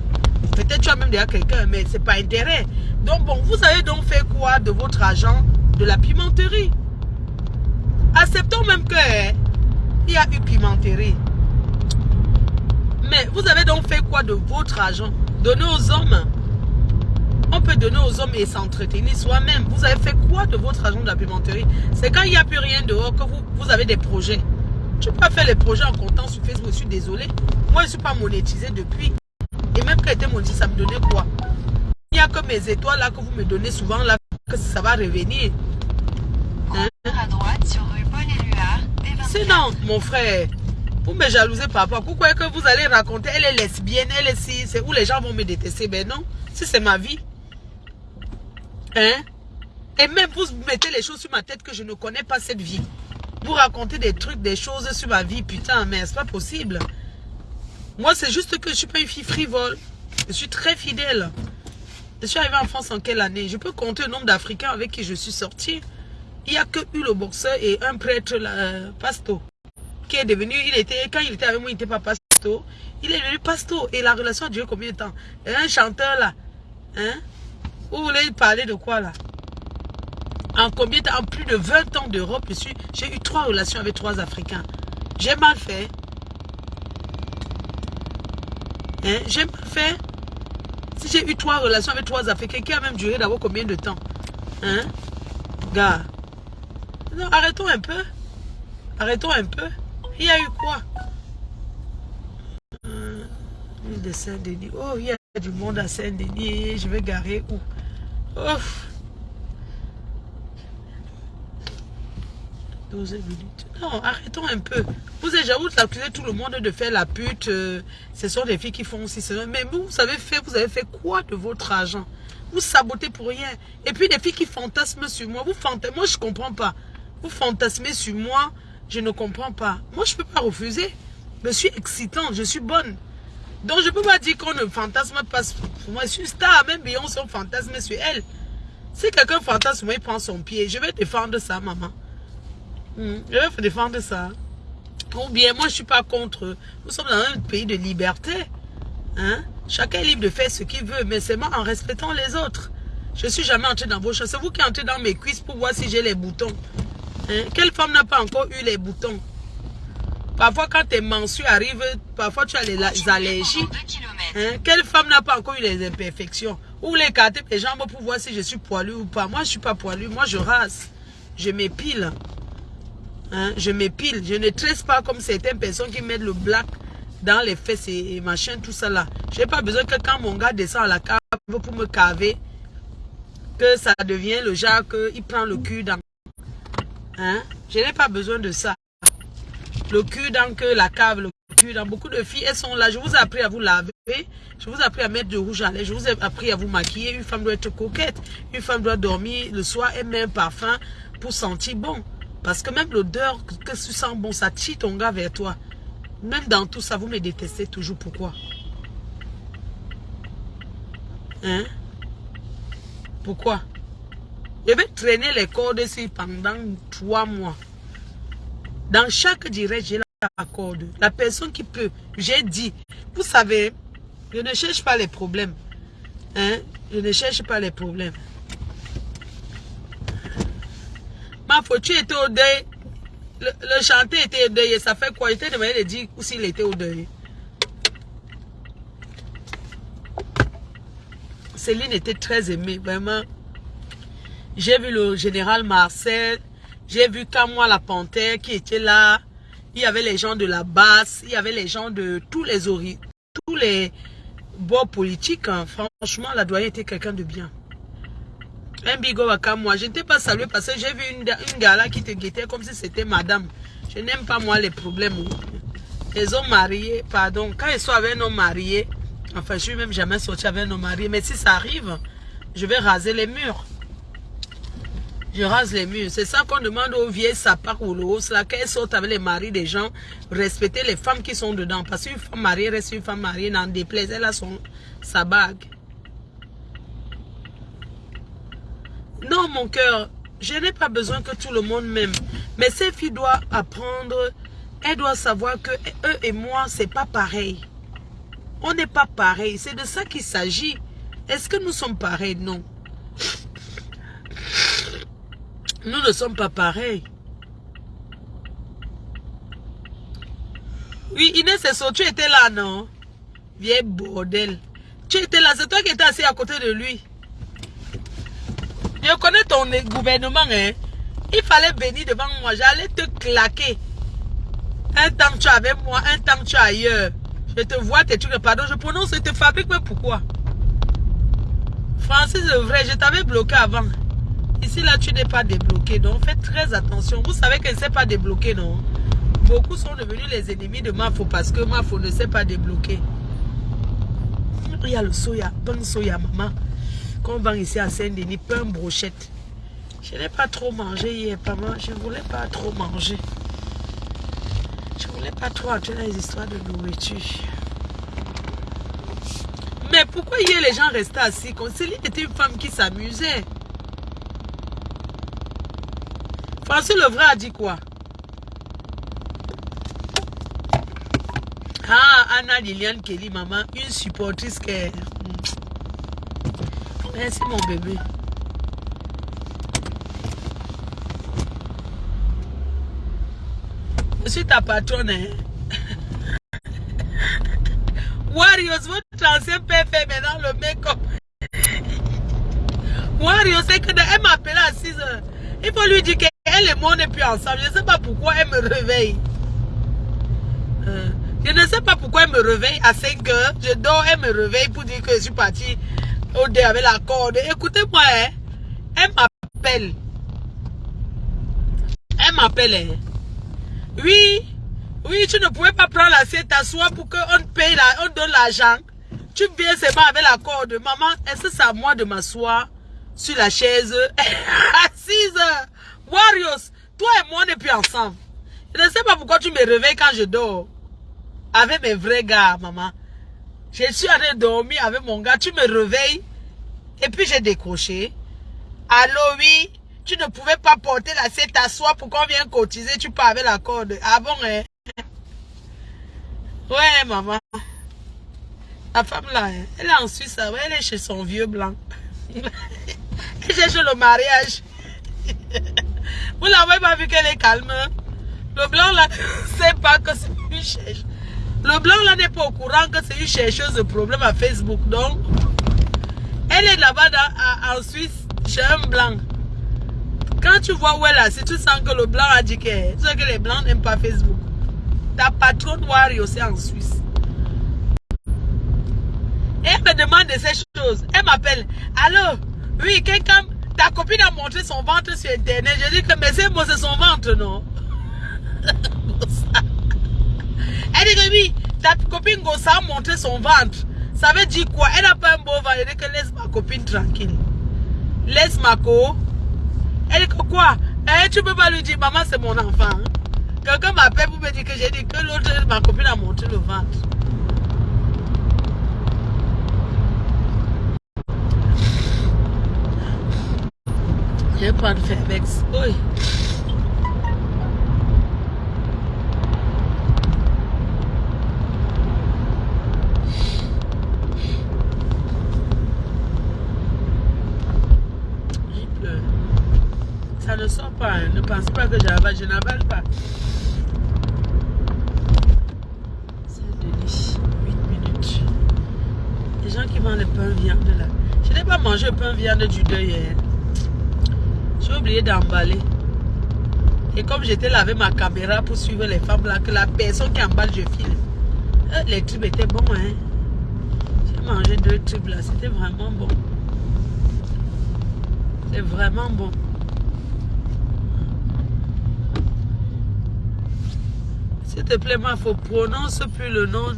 Peut-être tu as même déjà quelqu'un, mais c'est pas intérêt. Donc bon, vous avez donc fait quoi de votre argent de la pimenterie? Acceptons même que hein, il y a eu pimenterie. Mais vous avez donc fait quoi de votre argent Donner aux hommes. On peut donner aux hommes et s'entretenir soi-même. Vous avez fait quoi de votre argent de la pimenterie? C'est quand il n'y a plus rien dehors que vous, vous avez des projets. Tu peux pas faire les projets en comptant sur Facebook, je suis désolé. Moi, je ne suis pas monétisé depuis. Et même quand j'étais monétisé, ça me donnait quoi? Il n'y a que mes étoiles là que vous me donnez souvent là, que ça va revenir. Hein? À droite sur rue Paul Éluard, Sinon, mon frère, vous me jalousez par rapport. Vous croyez que vous allez raconter, elle est lesbienne, elle est si, c'est où les gens vont me détester? Ben non, si c'est ma vie. Hein? Et même vous mettez les choses sur ma tête que je ne connais pas cette vie. Vous racontez des trucs, des choses sur ma vie, putain, mais c'est pas possible. Moi, c'est juste que je suis pas une fille frivole. Je suis très fidèle. Je suis arrivé en France en quelle année? Je peux compter le nombre d'Africains avec qui je suis sorti. Il n'y a que eu le boxeur et un prêtre, là, pasto, est devenu, il était, quand il était avec moi, il n'était pas pasto. Il est devenu pasto. Et la relation a duré combien de temps? Un chanteur là, hein? Vous voulez parler de quoi là? En combien de temps? En plus de 20 ans d'Europe, j'ai eu trois relations avec trois Africains. J'ai mal fait. Hein? J'ai mal fait. Si j'ai eu trois relations avec trois Africains, qui a même duré d'abord combien de temps? Hein? Gars. Non, arrêtons un peu. Arrêtons un peu. Il y a eu quoi? Euh, de Saint-Denis. Oh, il y a du monde à Saint-Denis. Je vais garer où? Ouf. 12 minutes. Non, arrêtons un peu. Vous avez j'avoue accusé tout le monde de faire la pute. Euh, ce sont des filles qui font aussi. Mais vous, vous avez fait, vous avez fait quoi de votre argent? Vous sabotez pour rien. Et puis des filles qui fantasment sur moi. Vous fantasmez. Moi, je comprends pas. Vous fantasmez sur moi. Je ne comprends pas. Moi, je peux pas refuser. Je suis excitante. Je suis bonne. Donc, je peux pas dire qu'on ne fantasme pas moi. Je suis star. Même Beyoncé, on fantasme sur elle. Si quelqu'un fantasme, il prend son pied. Je vais défendre ça, maman. Hmm. Je vais défendre ça. Ou bien, moi, je ne suis pas contre. Nous sommes dans un pays de liberté. Hein? Chacun est libre de faire ce qu'il veut, mais seulement en respectant les autres. Je ne suis jamais entré dans vos choses. C'est vous qui entrez dans mes cuisses pour voir si j'ai les boutons. Hein? Quelle femme n'a pas encore eu les boutons? Parfois, quand tes mensues arrivent, parfois tu as les, allergies. Hein? Quelle femme n'a pas encore eu les imperfections? Ou les écarter les jambes pour voir si je suis poilu ou pas? Moi, je ne suis pas poilu. Moi, je rase. Je m'épile. Hein, je m'épile. Je ne tresse pas comme certaines personnes qui mettent le black dans les fesses et, machin, tout ça là. Je n'ai pas besoin que quand mon gars descend à la cave pour me caver, que ça devient le genre qu'il prend le cul dans... Hein? Je n'ai pas besoin de ça. Le cul dans que la cave, le cul dans beaucoup de filles, elles sont là. Je vous ai appris à vous laver. Je vous ai appris à mettre du rouge à lèvres. Je vous ai appris à vous maquiller. Une femme doit être coquette. Une femme doit dormir le soir et met un parfum pour sentir bon. Parce que même l'odeur que tu sens bon, ça tire ton gars vers toi. Même dans tout ça, vous me détestez toujours. Pourquoi? Hein? Pourquoi? Je vais traîner les cordes ici pendant trois mois. Dans chaque direct, j'ai la corde. La personne qui peut, j'ai dit, vous savez, je ne cherche pas les problèmes. Hein? Je ne cherche pas les problèmes. Ma tu étais au deuil. Le, chanteur était au deuil. ça fait quoi? Il était demandé de dire s'il était au deuil. Céline était très aimée, vraiment. J'ai vu le général Marcel. J'ai vu Kamoa la panthère qui était là. Il y avait les gens de la basse. Il y avait les gens de tous les tous les bords politiques. Hein. Franchement, la doyenne était quelqu'un de bien. Un bigo moi. Je ne t'ai pas salué parce que j'ai vu une, une gala qui te guettait comme si c'était madame. Je n'aime pas moi les problèmes. Les hommes mariés, pardon, quand ils sont avec un homme marié, enfin je suis même jamais sorti avec un homme marié, mais si ça arrive, je vais raser les murs. Rase les murs. C'est ça qu'on demande aux vieilles sapins ou l'os là, qu'elles sortent avec les maris des gens, respecter les femmes qui sont dedans. Parce qu'une femme mariée reste une femme mariée, n'en déplaise, elle a son, sa bague. Non, mon cœur, je n'ai pas besoin que tout le monde m'aime. Mais ces filles doivent apprendre, elles doivent savoir que eux et moi, c'est pas pareil. On n'est pas pareil. C'est de ça qu'il s'agit. Est-ce que nous sommes pareils? Non. Nous ne sommes pas pareils. Oui, Inès et tu étais là, non? Vieille bordel. Tu étais là, c'est toi qui étais assis à côté de lui. Je connais ton gouvernement, hein. Il fallait venir devant moi. J'allais te claquer. Un temps tu es avec moi, un temps tu es ailleurs. Je te vois, tes trucs, pardon, je prononce, je te fabrique, mais pourquoi? Francis, c'est vrai, je t'avais bloqué avant. Ici, là, tu n'es pas débloqué. Donc, faites très attention. Vous savez qu'elle ne sait pas débloquer, non? Beaucoup sont devenus les ennemis de Mafo parce que Mafo ne sait pas débloquer. Il y a le soya, bon soya, maman. Quand on vend ici à Saint-Denis, pain brochette. Je n'ai pas trop mangé hier, maman. Je ne voulais pas trop manger. Je ne voulais pas trop entrer dans les histoires de nourriture. Mais pourquoi hier les gens restaient assis? Céline était une femme qui s'amusait. François Levray a dit quoi? Ah, Anna Liliane Kelly, maman, une supportrice que... Merci mon bébé. Je suis ta patronne. Hein? Warriors, votre ancien père fait maintenant le make-up. Warriors, c'est que elle m'appelle à 6 heures. Il faut lui dire qu'elle et moi n'est plus ensemble. Je ne sais pas pourquoi elle me réveille. Euh, je ne sais pas pourquoi elle me réveille à 5 heures. Je dors, elle me réveille pour dire que je suis partie au dé avec la corde. Écoutez-moi, hein. elle m'appelle. Elle m'appelle. Hein. Oui, oui, tu ne pouvais pas prendre l'assiette, t'asseoir pour qu'on paye, la, on donne l'argent. Tu viens seulement avec la corde. Maman, est-ce que c'est à moi de m'asseoir sur la chaise? Assise Warriors, toi et moi, on n'est plus ensemble. Je ne sais pas pourquoi tu me réveilles quand je dors. Avec mes vrais gars, maman. Je suis allée dormir avec mon gars. Tu me réveilles. Et puis j'ai décroché. Allô, oui. Tu ne pouvais pas porter l'assiette à soi pour qu'on vienne cotiser. Tu pars avec la corde. Ah bon, hein? Ouais, maman. La femme là, hein, elle est en Suisse. Elle est chez son vieux blanc. elle cherche le mariage. Vous l'avez pas vu qu'elle est calme. Hein? Le blanc là, sait pas que c'est une chercheuse. Le blanc là n'est pas au courant que c'est une chercheuse de problème à Facebook. Donc, elle est là-bas en Suisse chez un blanc. Quand tu vois où elle est assise, tu sens que le blanc a dit que, que les blancs n'aiment pas Facebook. Ta patronne Wari aussi en Suisse. elle me demande de ces choses. Elle m'appelle. Allô? Oui, quelqu'un, ta copine a montré son ventre sur Internet. Je dis que, mais c'est moi, c'est son ventre, non? elle dit que oui, ta copine Gossa a montré son ventre. Ça veut dire quoi? Elle n'a pas un beau ventre. Elle dit que laisse ma copine tranquille. Laisse ma co elle dit que quoi? Eh, Tu peux pas lui dire, maman, c'est mon enfant. Hein. Quelqu'un m'appelle pour me dire que j'ai dit que l'autre, ma copine a monté le ventre. Je vais prendre Fairbex. Oui. ne sort pas. Hein. Ne pense pas que j'avale. Je n'avale pas. C'est délice. 8 minutes. Les gens qui vendent le pain viande là. Je n'ai pas mangé le pain viande du deuil hier. Oublié d'emballer. Et comme j'étais lavé ma caméra pour suivre les femmes là, que la personne qui emballe, je file. Euh, les tubes étaient bons, hein. J'ai mangé deux tubes là, c'était vraiment bon. C'est vraiment bon. S'il te plaît, ma faut prononce plus le nom.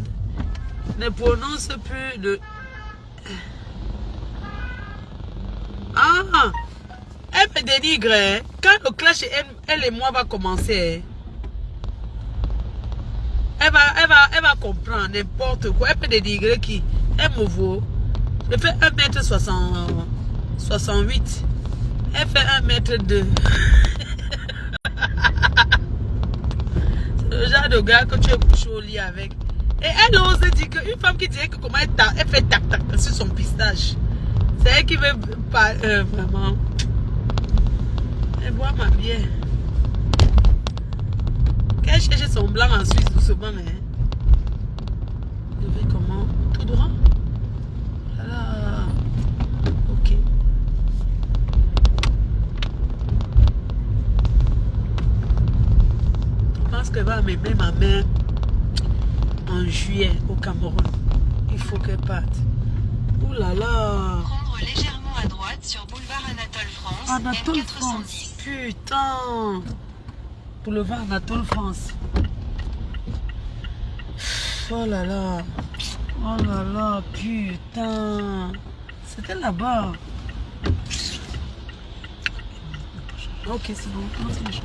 Ne prononce plus le... Elle. Quand le clash, elle, et moi va commencer, elle va, elle va, elle va comprendre n'importe quoi. Elle peut dénigrer qui Elle me vaut. Je fais 1m68. Elle fait 1m2. le genre de gars que tu es couché au lit avec. Et elle ose dire qu'une femme qui dirait que comment elle, elle fait tac tac sur son pistache. C'est elle qui veut pas euh, vraiment. Elle boit ma bière. Qu'elle cherche son blanc en Suisse doucement. Hein. Je vais comment? Tout droit? Qu'elle va m'aimer ma mère en juillet au Cameroun. Il faut qu'elle parte. Ouh là là. Légèrement à droite sur boulevard Anatole France. Anatole France. Putain. Boulevard Anatole France. Oh là là. Oh là là. Putain. C'était là-bas. Ok, c'est bon. Comment c'est les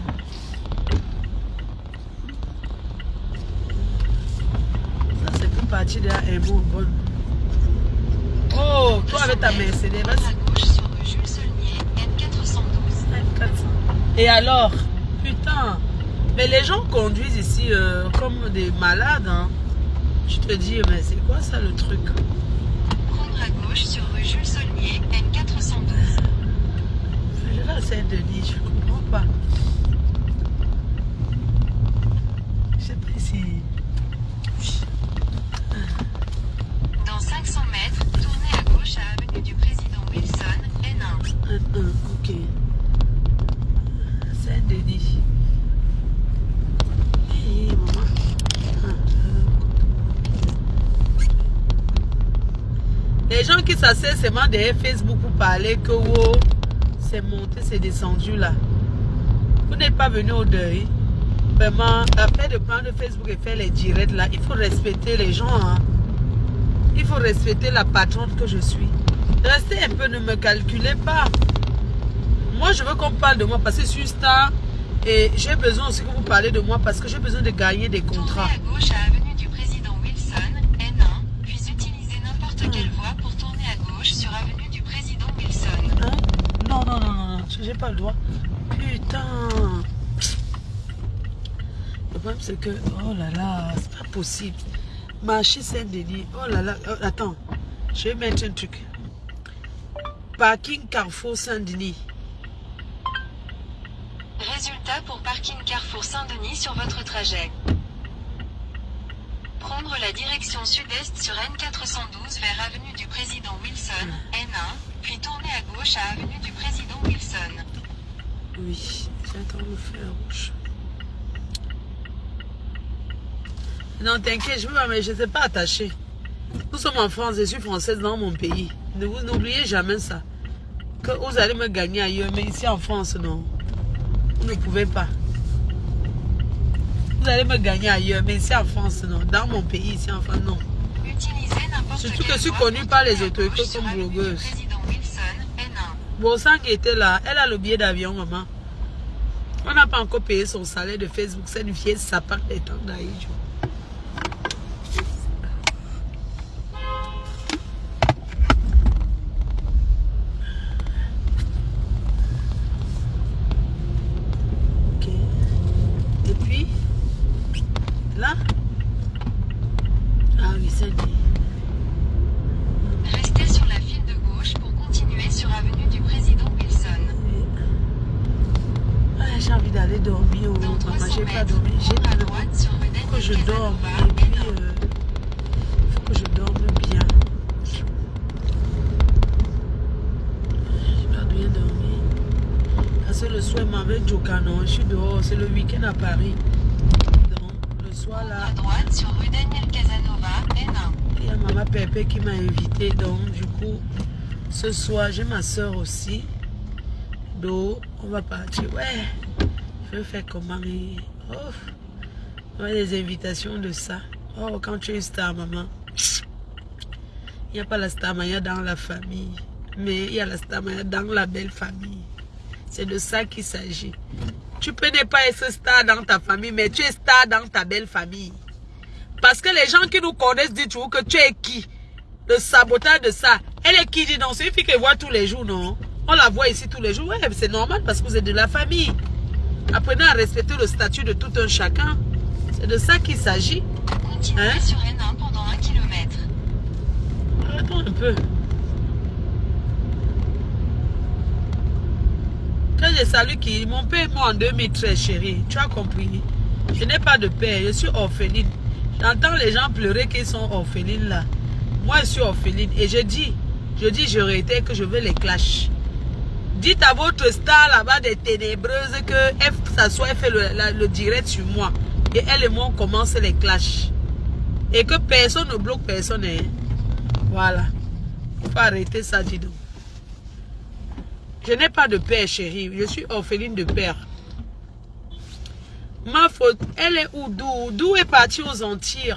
partie de un bon bon. Oh, toi avec ta Mercedes, vas-y. à gauche sur rue Jules Saulnier, N412. Et alors Putain. Mais les gens conduisent ici euh, comme des malades. Hein. Je te dis, mais c'est quoi ça le truc? Prendre à gauche sur rue Jules Saulnier, N412. Je vais à Saint-Denis, je comprends pas. Je sais pas si... Dans 500 mètres, tournez à gauche à avenue du Président Wilson, N1. Un, un, ok. Les gens qui s'asseyent seulement derrière Facebook pour parler que wow, c'est monté, c'est descendu là. Vous n'êtes pas venu au deuil. Vraiment, après de prendre Facebook et faire les directs là, il faut respecter les gens. hein. Il faut respecter la patronne que je suis. Restez un peu, ne me calculez pas. Moi, je veux qu'on parle de moi parce que je suis star et j'ai besoin aussi que vous parlez de moi parce que j'ai besoin de gagner des contrats. Tournez à gauche à avenue du Président Wilson, N1, puis utilisez n'importe quelle voie pour tourner à gauche sur avenue du Président Wilson. Hein? Non, non, non, non, non, j'ai pas le droit. Putain. Le problème, c'est que, oh là là, c'est pas possible. Marché Saint-Denis, oh là là, oh, attends, je vais mettre un truc. Parking Carrefour Saint-Denis. Résultat pour parking Carrefour Saint-Denis sur votre trajet. Prendre la direction sud-est sur N412 vers avenue du Président Wilson, N1, puis tourner à gauche à avenue du Président Wilson. Oui, j'attends le feu rouge. Non, t'inquiète, je ne je sais pas attacher. Nous sommes en France, je suis française dans mon pays. Ne vous n'oubliez jamais ça. Vous allez me gagner ailleurs, mais ici en France, non. Vous ne pouvez pas. Vous allez me gagner ailleurs, mais ici en France, non. Dans mon pays, ici en France, non. Surtout que je suis connue par les autorités comme blogueuse. Wilson, N1. Bon sang qui était là, elle a le billet d'avion, maman. On n'a pas encore payé son salaire de Facebook. C'est une vieille sapin des temps d'Aïdjo. Ok. Et puis, là. Ah oui, ça dit. Restez sur la file de gauche pour continuer sur avenue du Président Wilson. Ah, j'ai envie d'aller dormir. Oh, Dans maman, 300 j'ai pas mètres, dormi. J'ai prendre pas à dormi. droite sur rue Il faut que je Daniel dorme. Casanova, Et puis, N1. euh, il faut que je dorme bien. Je dois bien dormir. Parce que le soir, m'avait Jokano. Je suis dehors. C'est le week-end à Paris. Donc, le soir, là, À droite sur rue Daniel Casanova, N1. il y a Maman Pépé qui m'a invité. Donc, du coup, ce soir, j'ai ma soeur aussi. Donc, on va partir. Ouais, je vais faire comment. Oh, on a des invitations de ça. Oh, quand tu es star, maman. Il n'y a pas la star maya dans la famille. Mais il y a la star maya dans la belle famille. C'est de ça qu'il s'agit. Tu peux ne pas être star dans ta famille, mais tu es star dans ta belle famille. Parce que les gens qui nous connaissent disent toujours que tu es qui? Le sabotage de ça. Elle est qui dit non C'est une fille que voit tous les jours, non? On la voit ici tous les jours. Ouais, c'est normal parce que vous êtes de la famille. Apprenez à respecter le statut de tout un chacun. C'est de ça qu'il s'agit. Continuez Hein? sur N1 pendant 1 km. Attends un peu. Quand je salue qui Mon père est mort en 2013, chérie. Tu as compris Je n'ai pas de père. Je suis orpheline. J'entends les gens pleurer qu'ils sont orphelines là. Moi, je suis orpheline. Et je dis, je dis, je réitère que je veux les clash. Dites à votre star là-bas des ténébreuses que elle s'assoit, elle fait le, direct sur moi. Et elle et moi, on commence les clashs. Et que personne ne bloque personne. hein. Voilà. Il faut arrêter ça, dis donc. Je n'ai pas de père, chérie. Je suis orpheline de père. Ma faute, elle est où? D'où? D'où est partie aux Antilles?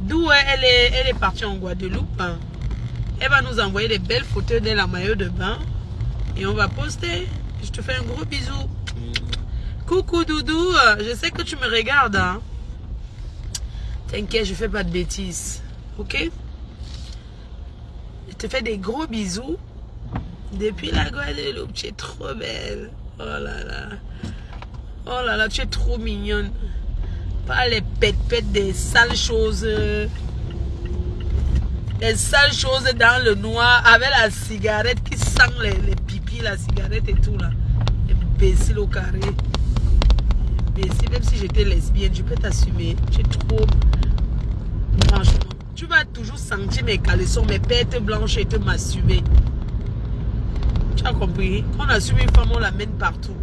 D'où elle est, elle est partie en Guadeloupe. hein? Elle va nous envoyer des belles photos de la maillot de bain. Et on va poster. Je te fais un gros bisou. Coucou Doudou, je sais que tu me regardes. hein. T'inquiète, je fais pas de bêtises. Ok? Te fais des gros bisous. Depuis la Guadeloupe, tu es trop belle. Oh là là. Oh là là, tu es trop mignonne. Pas les pètes-pètes des sales choses. Les sales choses dans le noir avec la cigarette qui sent les, les pipis, la cigarette et tout là. Imbécile au carré. Imbécile, même si j'étais lesbienne, je peux t'assumer. Es trop. Franchement, tu vas toujours sentir mes caleçons, mes pètes blanches et te masturber. Tu as compris? Quand on assume une femme, on la mène partout.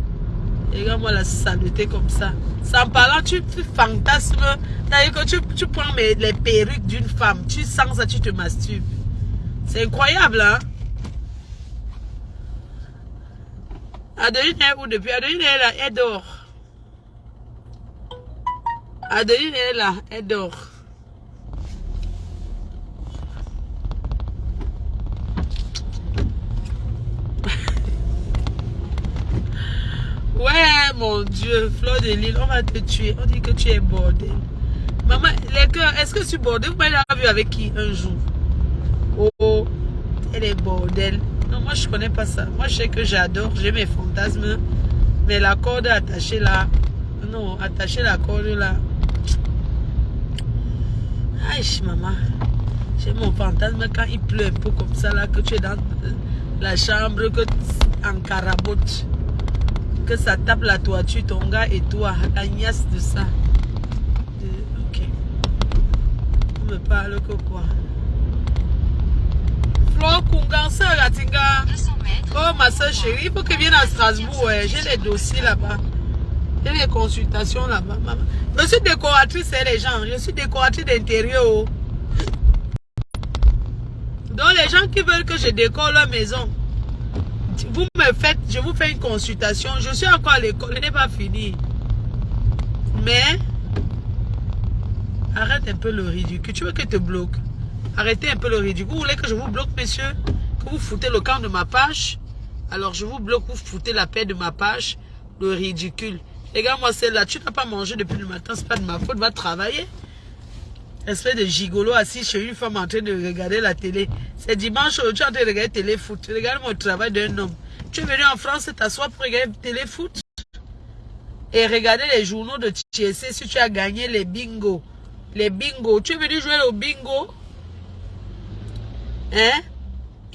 Regarde-moi la saleté comme ça. Sans parlant, tu, fantasmes. C'est-à-dire que tu, tu prends les perruques d'une femme. Tu sens ça, tu te masturbes. C'est incroyable, hein Adeline est où depuis? Adeline est là, elle dort. Adeline est là, elle dort. Ouais, mon Dieu, Fleur de Lille, on va te tuer. On dit que tu es bordel. Maman, les cœurs, est-ce que tu es bordel? Vous m'avez vu avec qui un jour? Oh, oh, elle est bordel. Non, moi, je connais pas ça. Moi, je sais que j'adore, j'ai mes fantasmes. Mais la corde attachée là, non, attacher la corde là. Aïe, maman. J'ai mon fantasme quand il pleut un peu comme ça là, que tu es dans la chambre, que en carabote que ça tape la toiture, ton gars et toi, niasse de ça. ok. On me parle que quoi? Flo Kunganse, la tinga. Oh, ma soeur chérie, il faut que vienne à Strasbourg. J'ai les dossiers là-bas. J'ai les consultations là-bas. Je suis décoratrice, les gens. Je suis décoratrice d'intérieur. Oh. Donc, les gens qui veulent que je décore leur maison, vous me faites, je vous fais une consultation. Je suis encore à l'école, je n'ai pas fini. Mais, arrête un peu le ridicule. Tu veux que je te bloque? Arrêtez un peu le ridicule. Vous voulez que je vous bloque, monsieur? Que vous foutez le camp de ma page? Alors, je vous bloque, vous foutez la paix de ma page. Le ridicule. Regarde-moi celle-là. Tu n'as pas mangé depuis le matin, c'est pas de ma faute. Va travailler. Espèce de gigolo assis chez une femme en train de regarder la télé. C'est dimanche, tu es en train de regarder téléfoot. Regarde mon travail d'un homme. Tu es venu en France t'asseoir pour regarder téléfoot et regarder les journaux de TSC si tu as gagné les bingo. Les bingo. Tu es venu jouer au bingo Hein?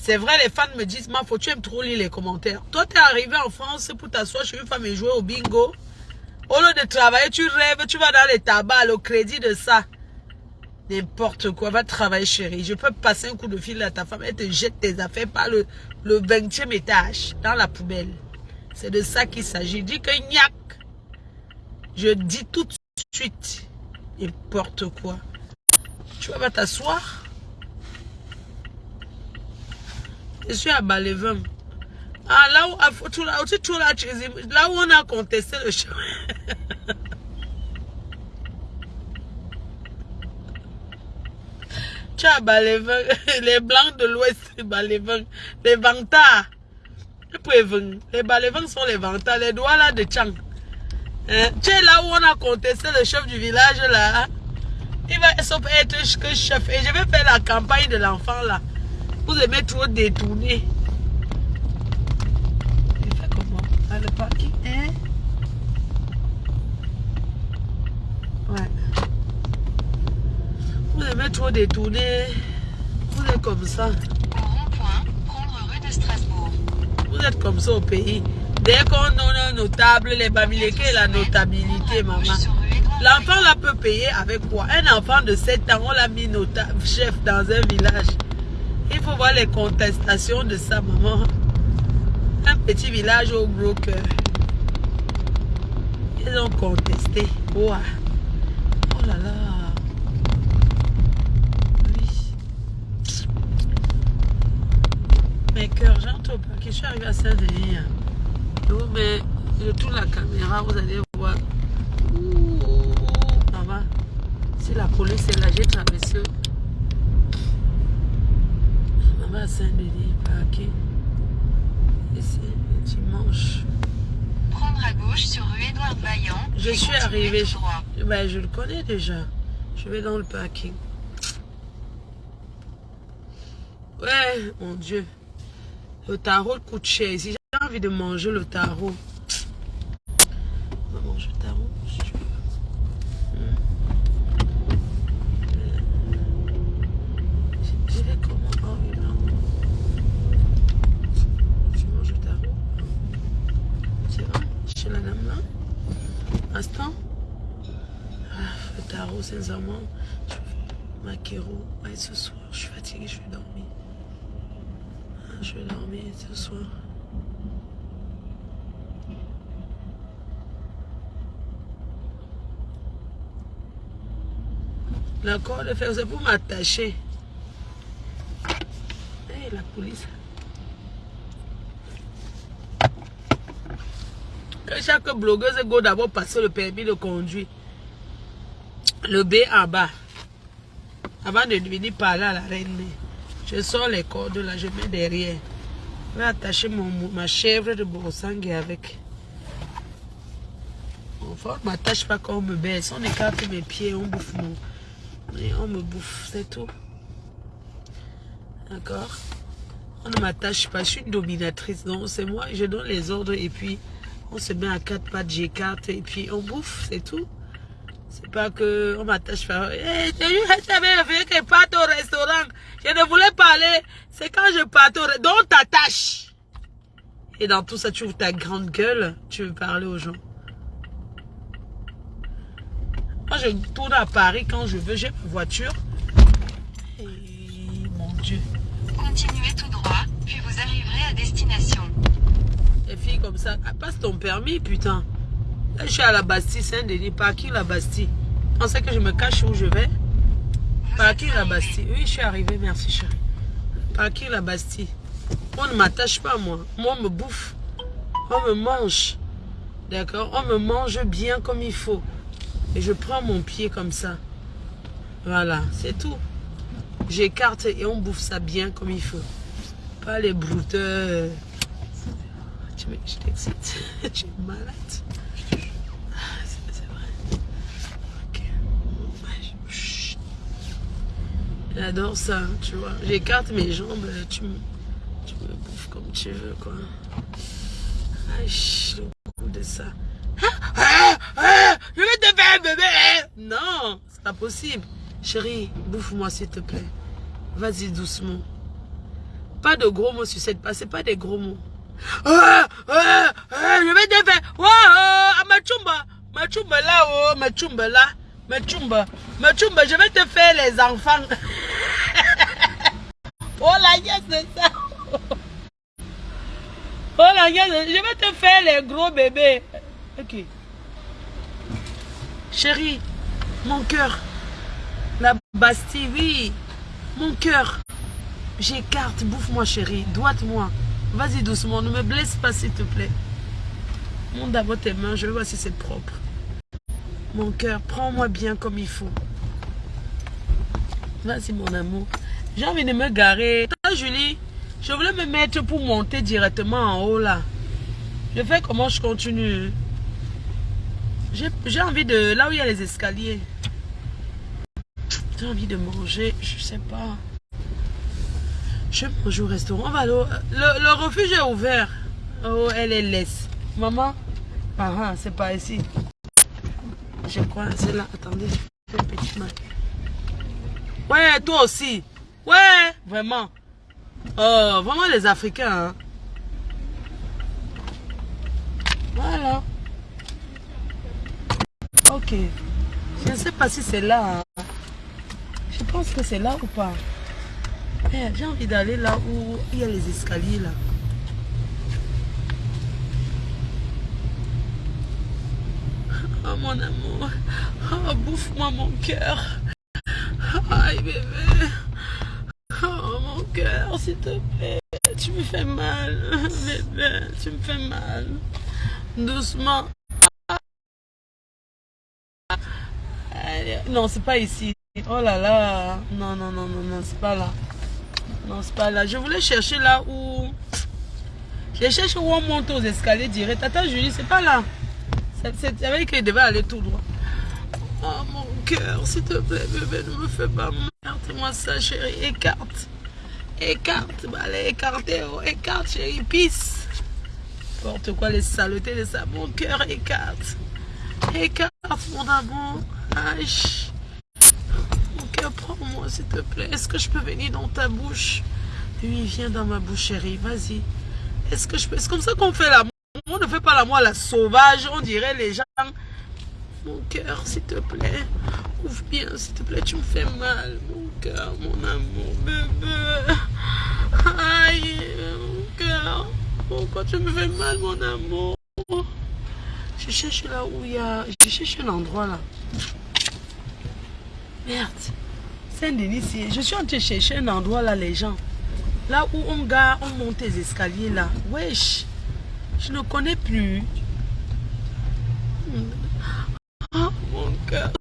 C'est vrai, les fans me disent, ma faut tu aimes trop lire les commentaires. Toi, tu es arrivé en France pour t'asseoir chez une femme et jouer au bingo. Au lieu de travailler, tu rêves, tu vas dans les tabacs, le crédit de ça. N'importe quoi, va travailler chérie. Je peux passer un coup de fil à ta femme, elle te jette tes affaires par le, le 20e étage, dans la poubelle. C'est de ça qu'il s'agit. Dis que niac. Je dis tout de suite. N'importe quoi. Tu vas t'asseoir? Je suis à Balevin. Ah, là où, là où on a contesté le chemin. Tu as les blancs de l'ouest, les vantards. Les balevins sont les vantards, les doigts là de Tchang. Hein? Tu es là où on a contesté le chef du village là. Il va être chef. Et je vais faire la campagne de l'enfant là. Vous aimez trop détourner. Il fait comment? Le parking, hein? Ouais. Vous aimez trop détourner. Vous êtes comme ça. Prendre rue de Strasbourg. Vous êtes comme ça au pays. Dès qu'on a un notable, les bamileke, la notabilité, maman. L'enfant là peut payer avec quoi? Un enfant de 7 ans, on l'a mis notable, chef dans un village. Il faut voir les contestations de ça, maman. Un petit village au gros cœur. Ils ont contesté. Oh là là. Mes cœurs, j'entends pas que je suis arrivé à Saint-Denis. mais je tourne la caméra, vous allez voir. Ouh, maman. Si la police est là, j'ai traversé. Maman à Saint-Denis, parqué. Ici, dimanche. Prendre à gauche sur rue Édouard Vaillant. Je suis arrivé. Ben, je le connais déjà. Je vais dans le parking. Ouais, mon Dieu. Le tarot coûte cher. Si j'ai envie de manger le tarot, on va manger le tarot. si tu veux. Hmm. Je- je vais comment Oh oui, non. Tu manges le tarot Tu vas chez la dame là Instant ah, Le tarot, sincèrement, je vais maquero. Ouais, ce soir, je suis fatiguée, je vais dormir. Ah, Je vais dormir ce soir. La corde de fer, c'est pour m'attacher. Hey, la police. Que chaque blogueuse go d'abord passer le permis de conduire. Le B en bas. Avant de venir parler à la reine. Je sors les cordes là, je mets derrière. Je vais attacher mon, ma chèvre de Borosangui avec. Enfin, on ne m'attache pas quand on me baisse. On écarte mes pieds, on bouffe mon. On me bouffe, c'est tout. D'accord On ne m'attache pas, je suis une dominatrice. Donc c'est moi, je donne les ordres et puis on se met à quatre pattes, j'écarte et puis on bouffe, c'est tout. C'est pas que on m'attache pas. Hey, j'avais vu que parte au restaurant. Je ne voulais pas aller. C'est quand je parte au restaurant. Donc t'attaches. Et dans tout ça, tu ouvres ta grande gueule. Tu veux parler aux gens. Moi, je tourne à Paris quand je veux. J'ai ma voiture. Et mon Dieu. Continuez tout droit, puis vous arriverez à destination. Les filles comme ça. ah, Passe ton permis, putain. Là, je suis à la Bastille, Saint-Denis. Parking la Bastille. On sait que je me cache où je vais? Vous Parking la. Bastille. Oui, je suis arrivée, merci chérie. Parking la Bastille. On ne m'attache pas, moi. Moi, on me bouffe. On me mange. D'accord? On me mange bien comme il faut. Et je prends mon pied comme ça. Voilà, c'est tout. J'écarte et on bouffe ça bien comme il faut. Pas les brouteurs. Tu me- Je t'excite? Malade. Ah, C'est vrai. Ok. J'adore ça, tu vois. J'écarte mes jambes, tu me, tu me bouffes comme tu veux, quoi. Aïe, le de ça. Ah, ah, ah, je vais te faire un bébé. Non, c'est pas possible. Chérie, bouffe-moi s'il te plaît. Vas-y doucement. Pas de gros mots sur cette passe, c'est pas des gros mots. Ah, ah, ah, je vais te faire. Wow, ah, ma chumba. Ma chumba là, oh, ma chumba là. Ma chumba. Ma chumba, je vais te faire les enfants. oh la yes, c'est ça. Oh la yes, je vais te faire les gros bébés. Ok. Chérie, mon cœur. La Bastille, oui. Mon cœur. J'écarte, bouffe-moi chérie, doite-moi. Vas-y doucement, ne me blesse pas s'il te plaît. Monte d'abord tes mains, je vais voir si c'est propre. Mon cœur, prends-moi bien comme il faut. Vas-y mon amour. J'ai envie de me garer. Julie, je voulais me mettre pour monter directement en haut là. Je fais comment je continue. J'ai envie de... Là où il y a les escaliers. J'ai envie de manger, je sais pas. Je mange au restaurant. On va le, refuge est ouvert. Oh, elle est laisse. Maman ah, c'est pas ici. Je crois, c'est là. Attendez, fais une petite main. Ouais, toi aussi. Ouais, vraiment. Oh, vraiment les Africains. hein. Voilà. Ok. Je ne sais pas si c'est là. hein. Je pense que c'est là ou pas. Eh, J'ai envie d'aller là où il y a les escaliers là. Oh mon amour. Oh, bouffe-moi mon cœur. Aïe bébé. Oh mon cœur, s'il te plaît. Tu me fais mal. Bébé, tu me fais mal. Doucement. Non, c'est pas ici. Oh là là. Non, non, non, non, non, c'est pas là. Non, c'est pas là. Je voulais chercher là où... Je cherche où on monte aux escaliers direct. Attends, Julie, c'est pas là. C'est- avec qu'il devait aller tout droit. Oh mon cœur, s'il te plaît, bébé, ne me fais pas merde. Moi ça, chérie. Écarte. Écarte, bah, allez, écartez, oh, écarte, chérie, pisse. N'importe quoi, les saletés de ça. Mon cœur écarte. Écarte, mon amour. Mon cœur, prends-moi, s'il te plaît. Est-ce que je peux venir dans ta bouche? Oui, viens dans ma bouche, chérie. Vas-y. Est-ce que je peux... C'est comme ça qu'on fait l'amour. On ne fait pas l'amour à la sauvage. On dirait les gens... Mon cœur, s'il te plaît. Ouvre bien, s'il te plaît. Tu me fais mal. Mon cœur, mon amour, bébé. Aïe, mon cœur. Pourquoi tu me fais mal, mon amour? Je cherche là où il y a... Je cherche un endroit là. Merde. Saint-Denis, je suis en train de chercher un endroit là, les gens. Là où on gare, on monte les escaliers là. Wesh. Je ne connais plus. Oh, mon cœur.